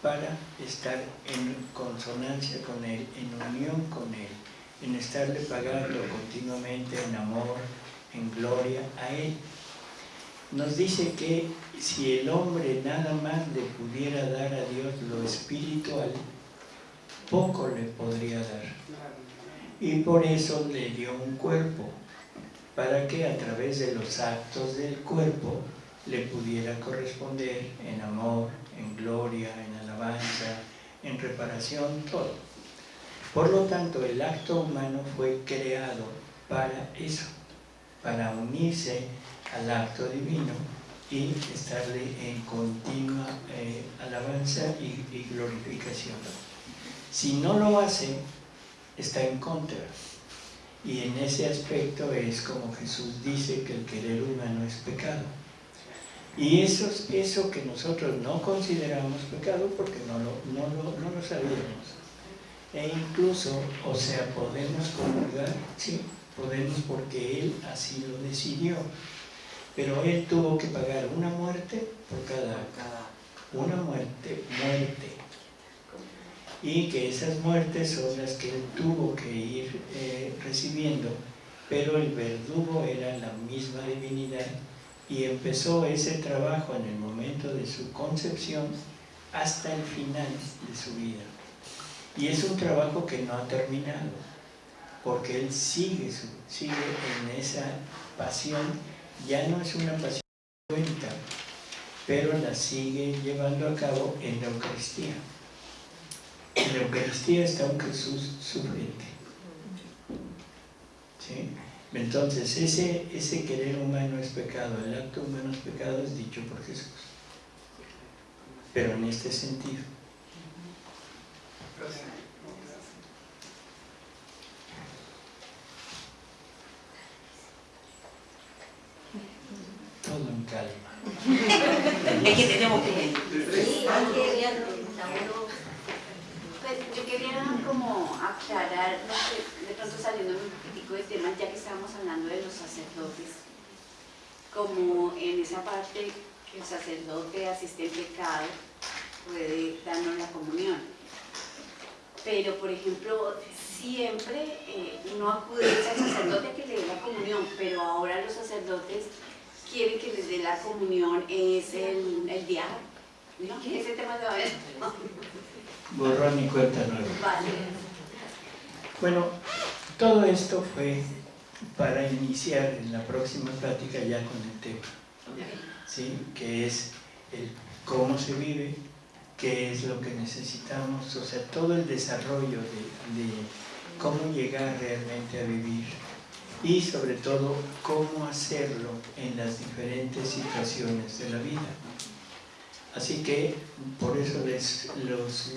para estar en consonancia con Él, en unión con Él, en estarle pagando continuamente en amor, en gloria a Él. Nos dice que si el hombre nada más le pudiera dar a Dios lo espiritual, poco le podría dar. Y por eso le dio un cuerpo, para que a través de los actos del cuerpo le pudiera corresponder en amor, en gloria, en alabanza, en reparación, todo. Por lo tanto, el acto humano fue creado para eso, para unirse al acto divino y estarle en continua eh, alabanza y, glorificación. Si no lo hace, está en contra. Y en ese aspecto es como Jesús dice que el querer humano es pecado. Y eso, es eso que nosotros no consideramos pecado porque no lo, no lo, no lo sabíamos. E incluso, o sea, podemos comulgar, sí, podemos porque Él así lo decidió. Pero Él tuvo que pagar una muerte por cada, una muerte, muerte. Y que esas muertes son las que Él tuvo que ir eh, recibiendo, pero el verdugo era la misma divinidad y empezó ese trabajo en el momento de su concepción hasta el final de su vida. Y es un trabajo que no ha terminado, porque él sigue, sigue en esa pasión, ya no es una pasión cuenta, pero la sigue llevando a cabo en la Eucaristía. En la Eucaristía está un Jesús sufriente. ¿Sí? Entonces, ese, ese querer humano es pecado, el acto humano es pecado, es dicho por Jesús. Pero en este sentido. Todo en calma. Es que tenemos que... Sí, hay que verlo, Pues yo quería como aclarar, no sé, de pronto saliendo un poquitico de tema, ya que estábamos hablando de los sacerdotes, como en esa parte que el sacerdote asiste en pecado puede darnos la comunión. Pero, por ejemplo, siempre eh, uno acude al sacerdote a que le dé la comunión, pero ahora los sacerdotes quieren que les dé la comunión es el, el diablo. ¿No? Ese tema de va a ver. Borrón y cuenta nueva. Vale. Bueno, todo esto fue para iniciar en la próxima plática ya con el tema, ¿sí? que es el cómo se vive, qué es lo que necesitamos, o sea, todo el desarrollo de, de cómo llegar realmente a vivir y sobre todo cómo hacerlo en las diferentes situaciones de la vida. Así que por eso les los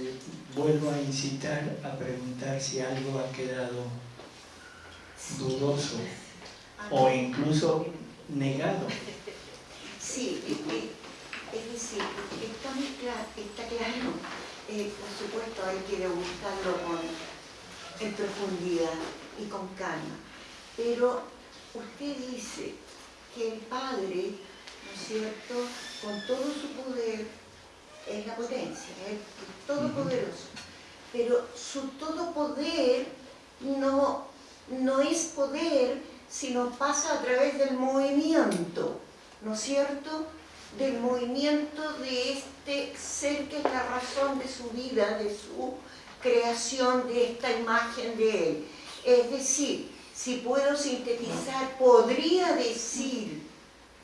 vuelvo a incitar a preguntar si algo ha quedado dudoso o incluso negado. Sí, es decir, está, muy está claro, eh, por supuesto hay que buscarlo con, en profundidad y con calma, pero usted dice que el Padre, ¿no es cierto?, con todo su poder, es la potencia, es todopoderoso, pero su todo poder no, no es poder, sino pasa a través del movimiento, ¿no es cierto?, del movimiento de este ser que es la razón de su vida, de su creación, de esta imagen de él. Es decir, si puedo sintetizar, podría decir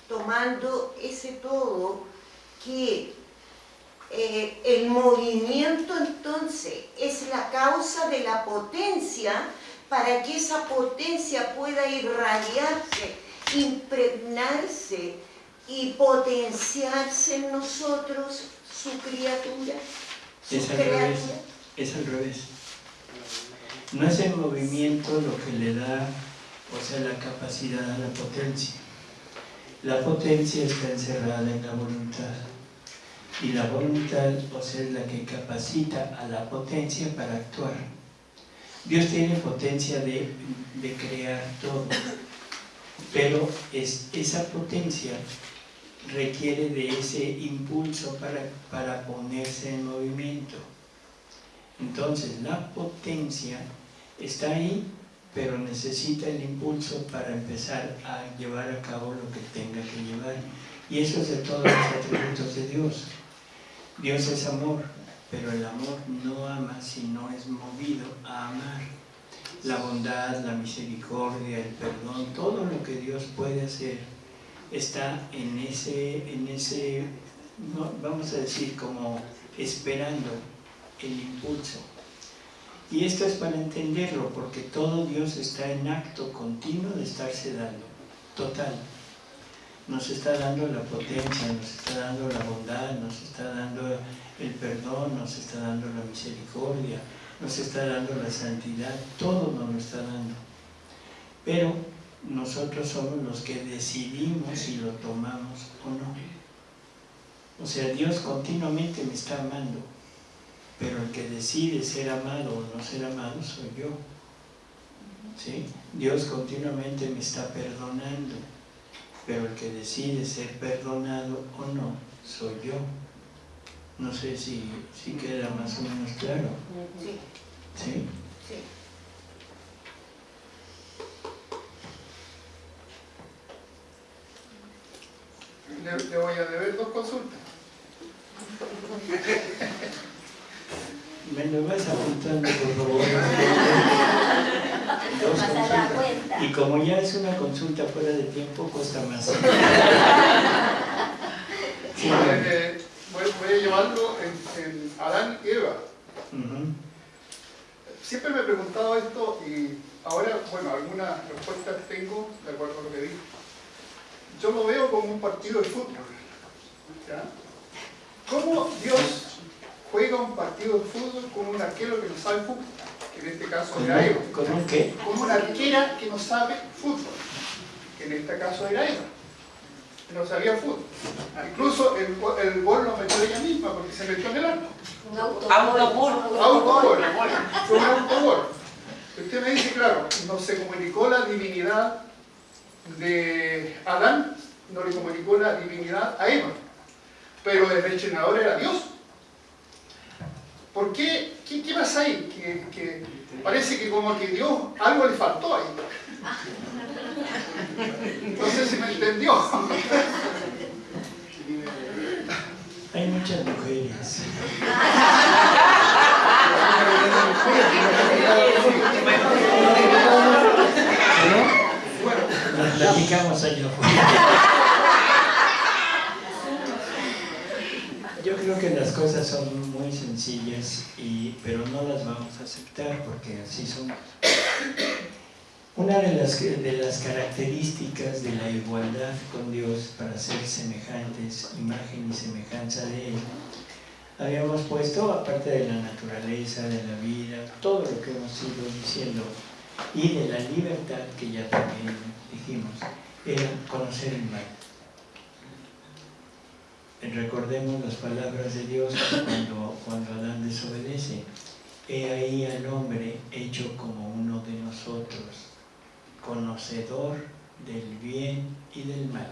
tomando ese todo que eh, el movimiento entonces es la causa de la potencia para que esa potencia pueda irradiarse, impregnarse y potenciarse en nosotros, su criatura, su Es al revés. creatura. Es al revés. No es el movimiento lo que le da, o sea, la capacidad a la potencia. La potencia está encerrada en la voluntad. Y la voluntad, o sea, es la que capacita a la potencia para actuar. Dios tiene potencia de, de crear todo, pero es, esa potencia requiere de ese impulso para, para ponerse en movimiento. Entonces, la potencia está ahí, pero necesita el impulso para empezar a llevar a cabo lo que tenga que llevar. Y eso es de todos los atributos de Dios. Dios es amor, pero el amor no ama si no es movido a amar. La bondad, la misericordia, el perdón, todo lo que Dios puede hacer está en ese, en ese vamos a decir, como esperando el impulso. Y esto es para entenderlo, porque todo Dios está en acto continuo de estarse dando, total. Nos está dando la potencia, nos está dando la bondad, nos está dando el perdón, nos está dando la misericordia, nos está dando la santidad, todo nos lo está dando. Pero nosotros somos los que decidimos si lo tomamos o no. O sea, Dios continuamente me está amando, pero el que decide ser amado o no ser amado soy yo. ¿Sí? Dios continuamente me está perdonando, pero el que decide ser perdonado o no soy yo. No sé si, si queda más o menos claro. Sí, ¿Sí? sí. Le, le voy a deber dos consultas. Me lo vas apuntando, por favor. Dos consultas. Y como ya es una consulta fuera de tiempo, cuesta más. Sí, Eh, voy, voy a llevarlo en, en Adán y Eva. Siempre me he preguntado esto y ahora, bueno, algunas respuestas tengo de acuerdo a lo que dijo. Yo lo veo como un partido de fútbol. ¿ya? ¿Cómo Dios juega un partido de fútbol con un arquero que no sabe fútbol? Que en este caso ¿Con era Eva. con un qué? Con una arquera que no sabe fútbol. Que en este caso era Eva. que No sabía fútbol. Incluso el, go- el gol lo metió ella misma porque se metió en el arco. Un autogol. Autogol. Autogol. Fue un autogol. Usted me dice, claro, no se comunicó la divinidad de Adán, no le comunicó la divinidad a Eva. Pero el entrenador era Dios. ¿Por qué? ¿Qué, qué pasa ahí? Que, que parece que como que Dios algo le faltó ahí. No sé si me entendió. Hay muchas mujeres. ¿No? Nos platicamos allá afuera. Yo creo que las cosas son muy sencillas, y, pero no las vamos a aceptar porque así son. Una de las, de las características de la igualdad con Dios para ser semejantes, imagen y semejanza de Él, habíamos puesto, aparte de la naturaleza, de la vida, todo lo que hemos ido diciendo, y de la libertad, que ya también dijimos, era conocer el mal. Recordemos las palabras de Dios cuando, cuando Adán desobedece. He ahí al hombre hecho como uno de nosotros, conocedor del bien y del mal.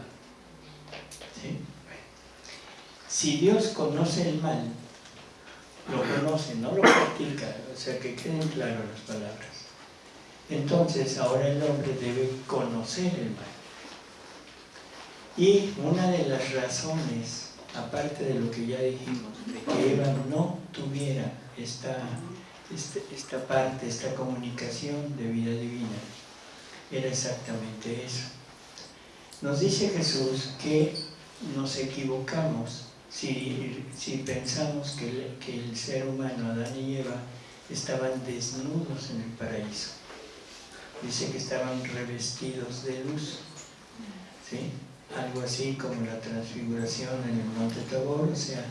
Si Dios conoce el mal, lo conoce, no lo practica, o sea que queden claras las palabras. Entonces ahora el hombre debe conocer el mal. Y una de las razones, aparte de lo que ya dijimos, de que Eva no tuviera esta, este- esta parte, esta comunicación de vida divina, era exactamente eso. Nos dice Jesús que nos equivocamos si, pensamos que el, que el ser humano, Adán y Eva, estaban desnudos en el paraíso. Dice que estaban revestidos de luz. ¿sí? Algo así como la transfiguración en el monte Tabor, o sea,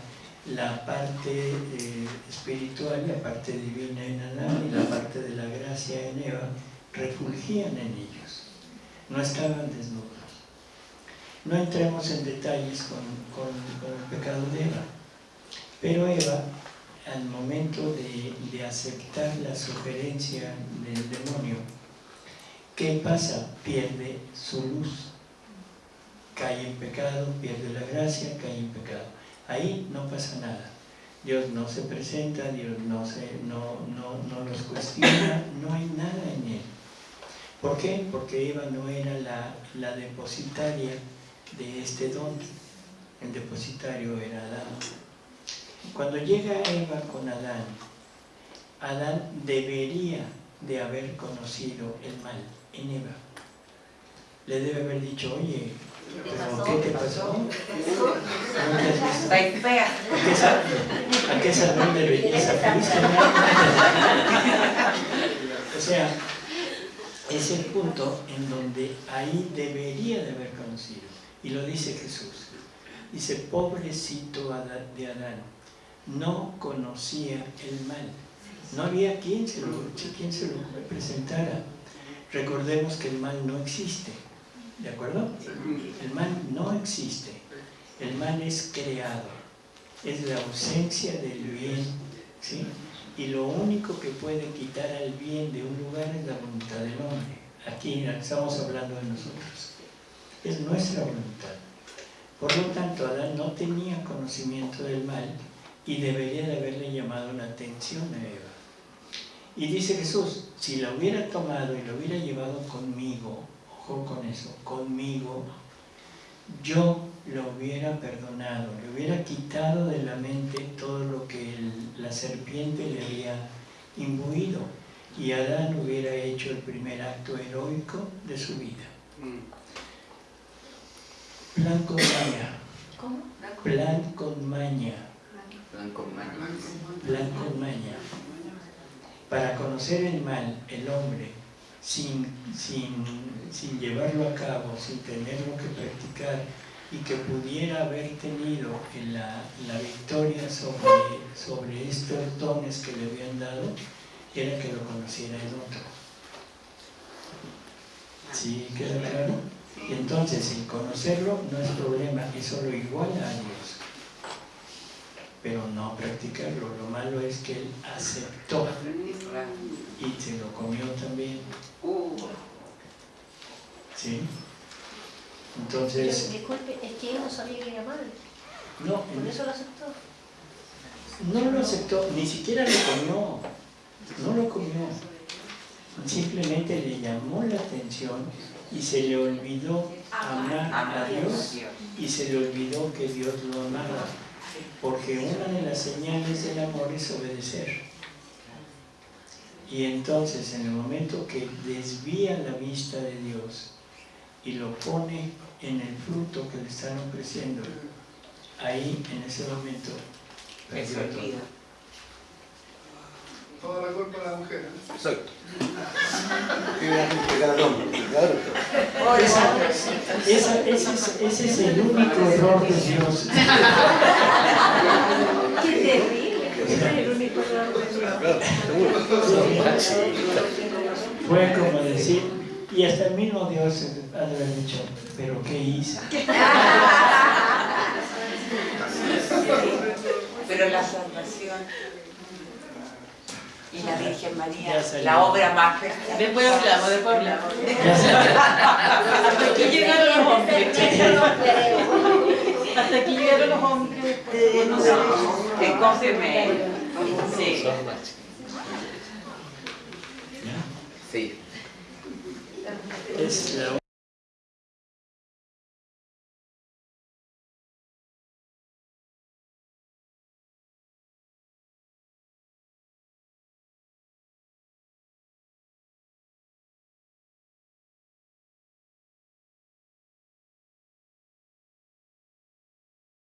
la parte eh, espiritual, la parte divina en Adán y la parte de la gracia en Eva refulgían en ellos. No estaban desnudos. No entremos en detalles con, con, con el pecado de Eva, pero Eva, al momento de, de aceptar la sugerencia del demonio, ¿qué pasa? Pierde su luz. Cae en pecado, pierde la gracia, cae en pecado. Ahí no pasa nada. Dios no se presenta, Dios no, se, no, no, no los cuestiona, no hay nada en él. ¿Por qué? Porque Eva no era la, la depositaria de este don. El depositario era Adán. Cuando llega Eva con Adán, Adán debería de haber conocido el mal en Eva. Le debe haber dicho, oye, ¿pero qué te pasó? Fea. ¿A qué salón de belleza fuiste? O sea, es el punto en donde ahí debería de haber conocido. Y lo dice Jesús. Dice, pobrecito de Adán, no conocía el mal. No había quien se lo, quien se lo presentara. Recordemos que el mal no existe. ¿De acuerdo? El mal no existe. El mal es creado. Es la ausencia del bien. ¿sí? Y lo único que puede quitar al bien de un lugar es la voluntad del hombre. Aquí estamos hablando de nosotros. Es nuestra voluntad. Por lo tanto, Adán no tenía conocimiento del mal y debería de haberle llamado la atención a Eva. Y dice Jesús, si la hubiera tomado y la hubiera llevado conmigo, ojo con eso, conmigo, yo lo hubiera perdonado, le hubiera quitado de la mente todo lo que el, la serpiente le había imbuido y Adán hubiera hecho el primer acto heroico de su vida. Plan con maña. ¿Cómo? Plan con maña. Plan con maña. Plan con maña. Para conocer el mal, el hombre, sin, sin, sin llevarlo a cabo, sin tenerlo que practicar, y que pudiera haber tenido la, la victoria sobre, sobre estos dones que le habían dado, era que lo conociera el otro. ¿Sí queda claro? Y entonces, el conocerlo no es problema, es solo igual a Dios. Pero no practicarlo. Lo malo es que él aceptó y se lo comió también. ¿Sí? Entonces... Disculpe, es que él no sabía que era malo. No, Por eso lo aceptó. no lo aceptó, ni siquiera lo comió. No lo comió. Simplemente le llamó la atención y se le olvidó amar a Dios y se le olvidó que Dios lo amaba. Porque una de las señales del amor es obedecer. Y entonces en el momento que desvía la vista de Dios y lo pone en el fruto que le están ofreciendo, ahí en ese momento perdió todo. Toda la culpa de la mujer. ¿eh? Exacto. Esa- esa- ese, es, ese es el único error de Dios. Qué terrible. Ese es el único error Fue como decir, y hasta el mismo Dios ha de haber dicho, pero ¿qué hice? Pero la salvación y la Virgen María, la obra más perfecta. Después hablamos, después hablamos. Hasta aquí llegaron los hombres. Hasta aquí llegaron los hombres. No, te confirmé. Sí. Son más Sí. Es la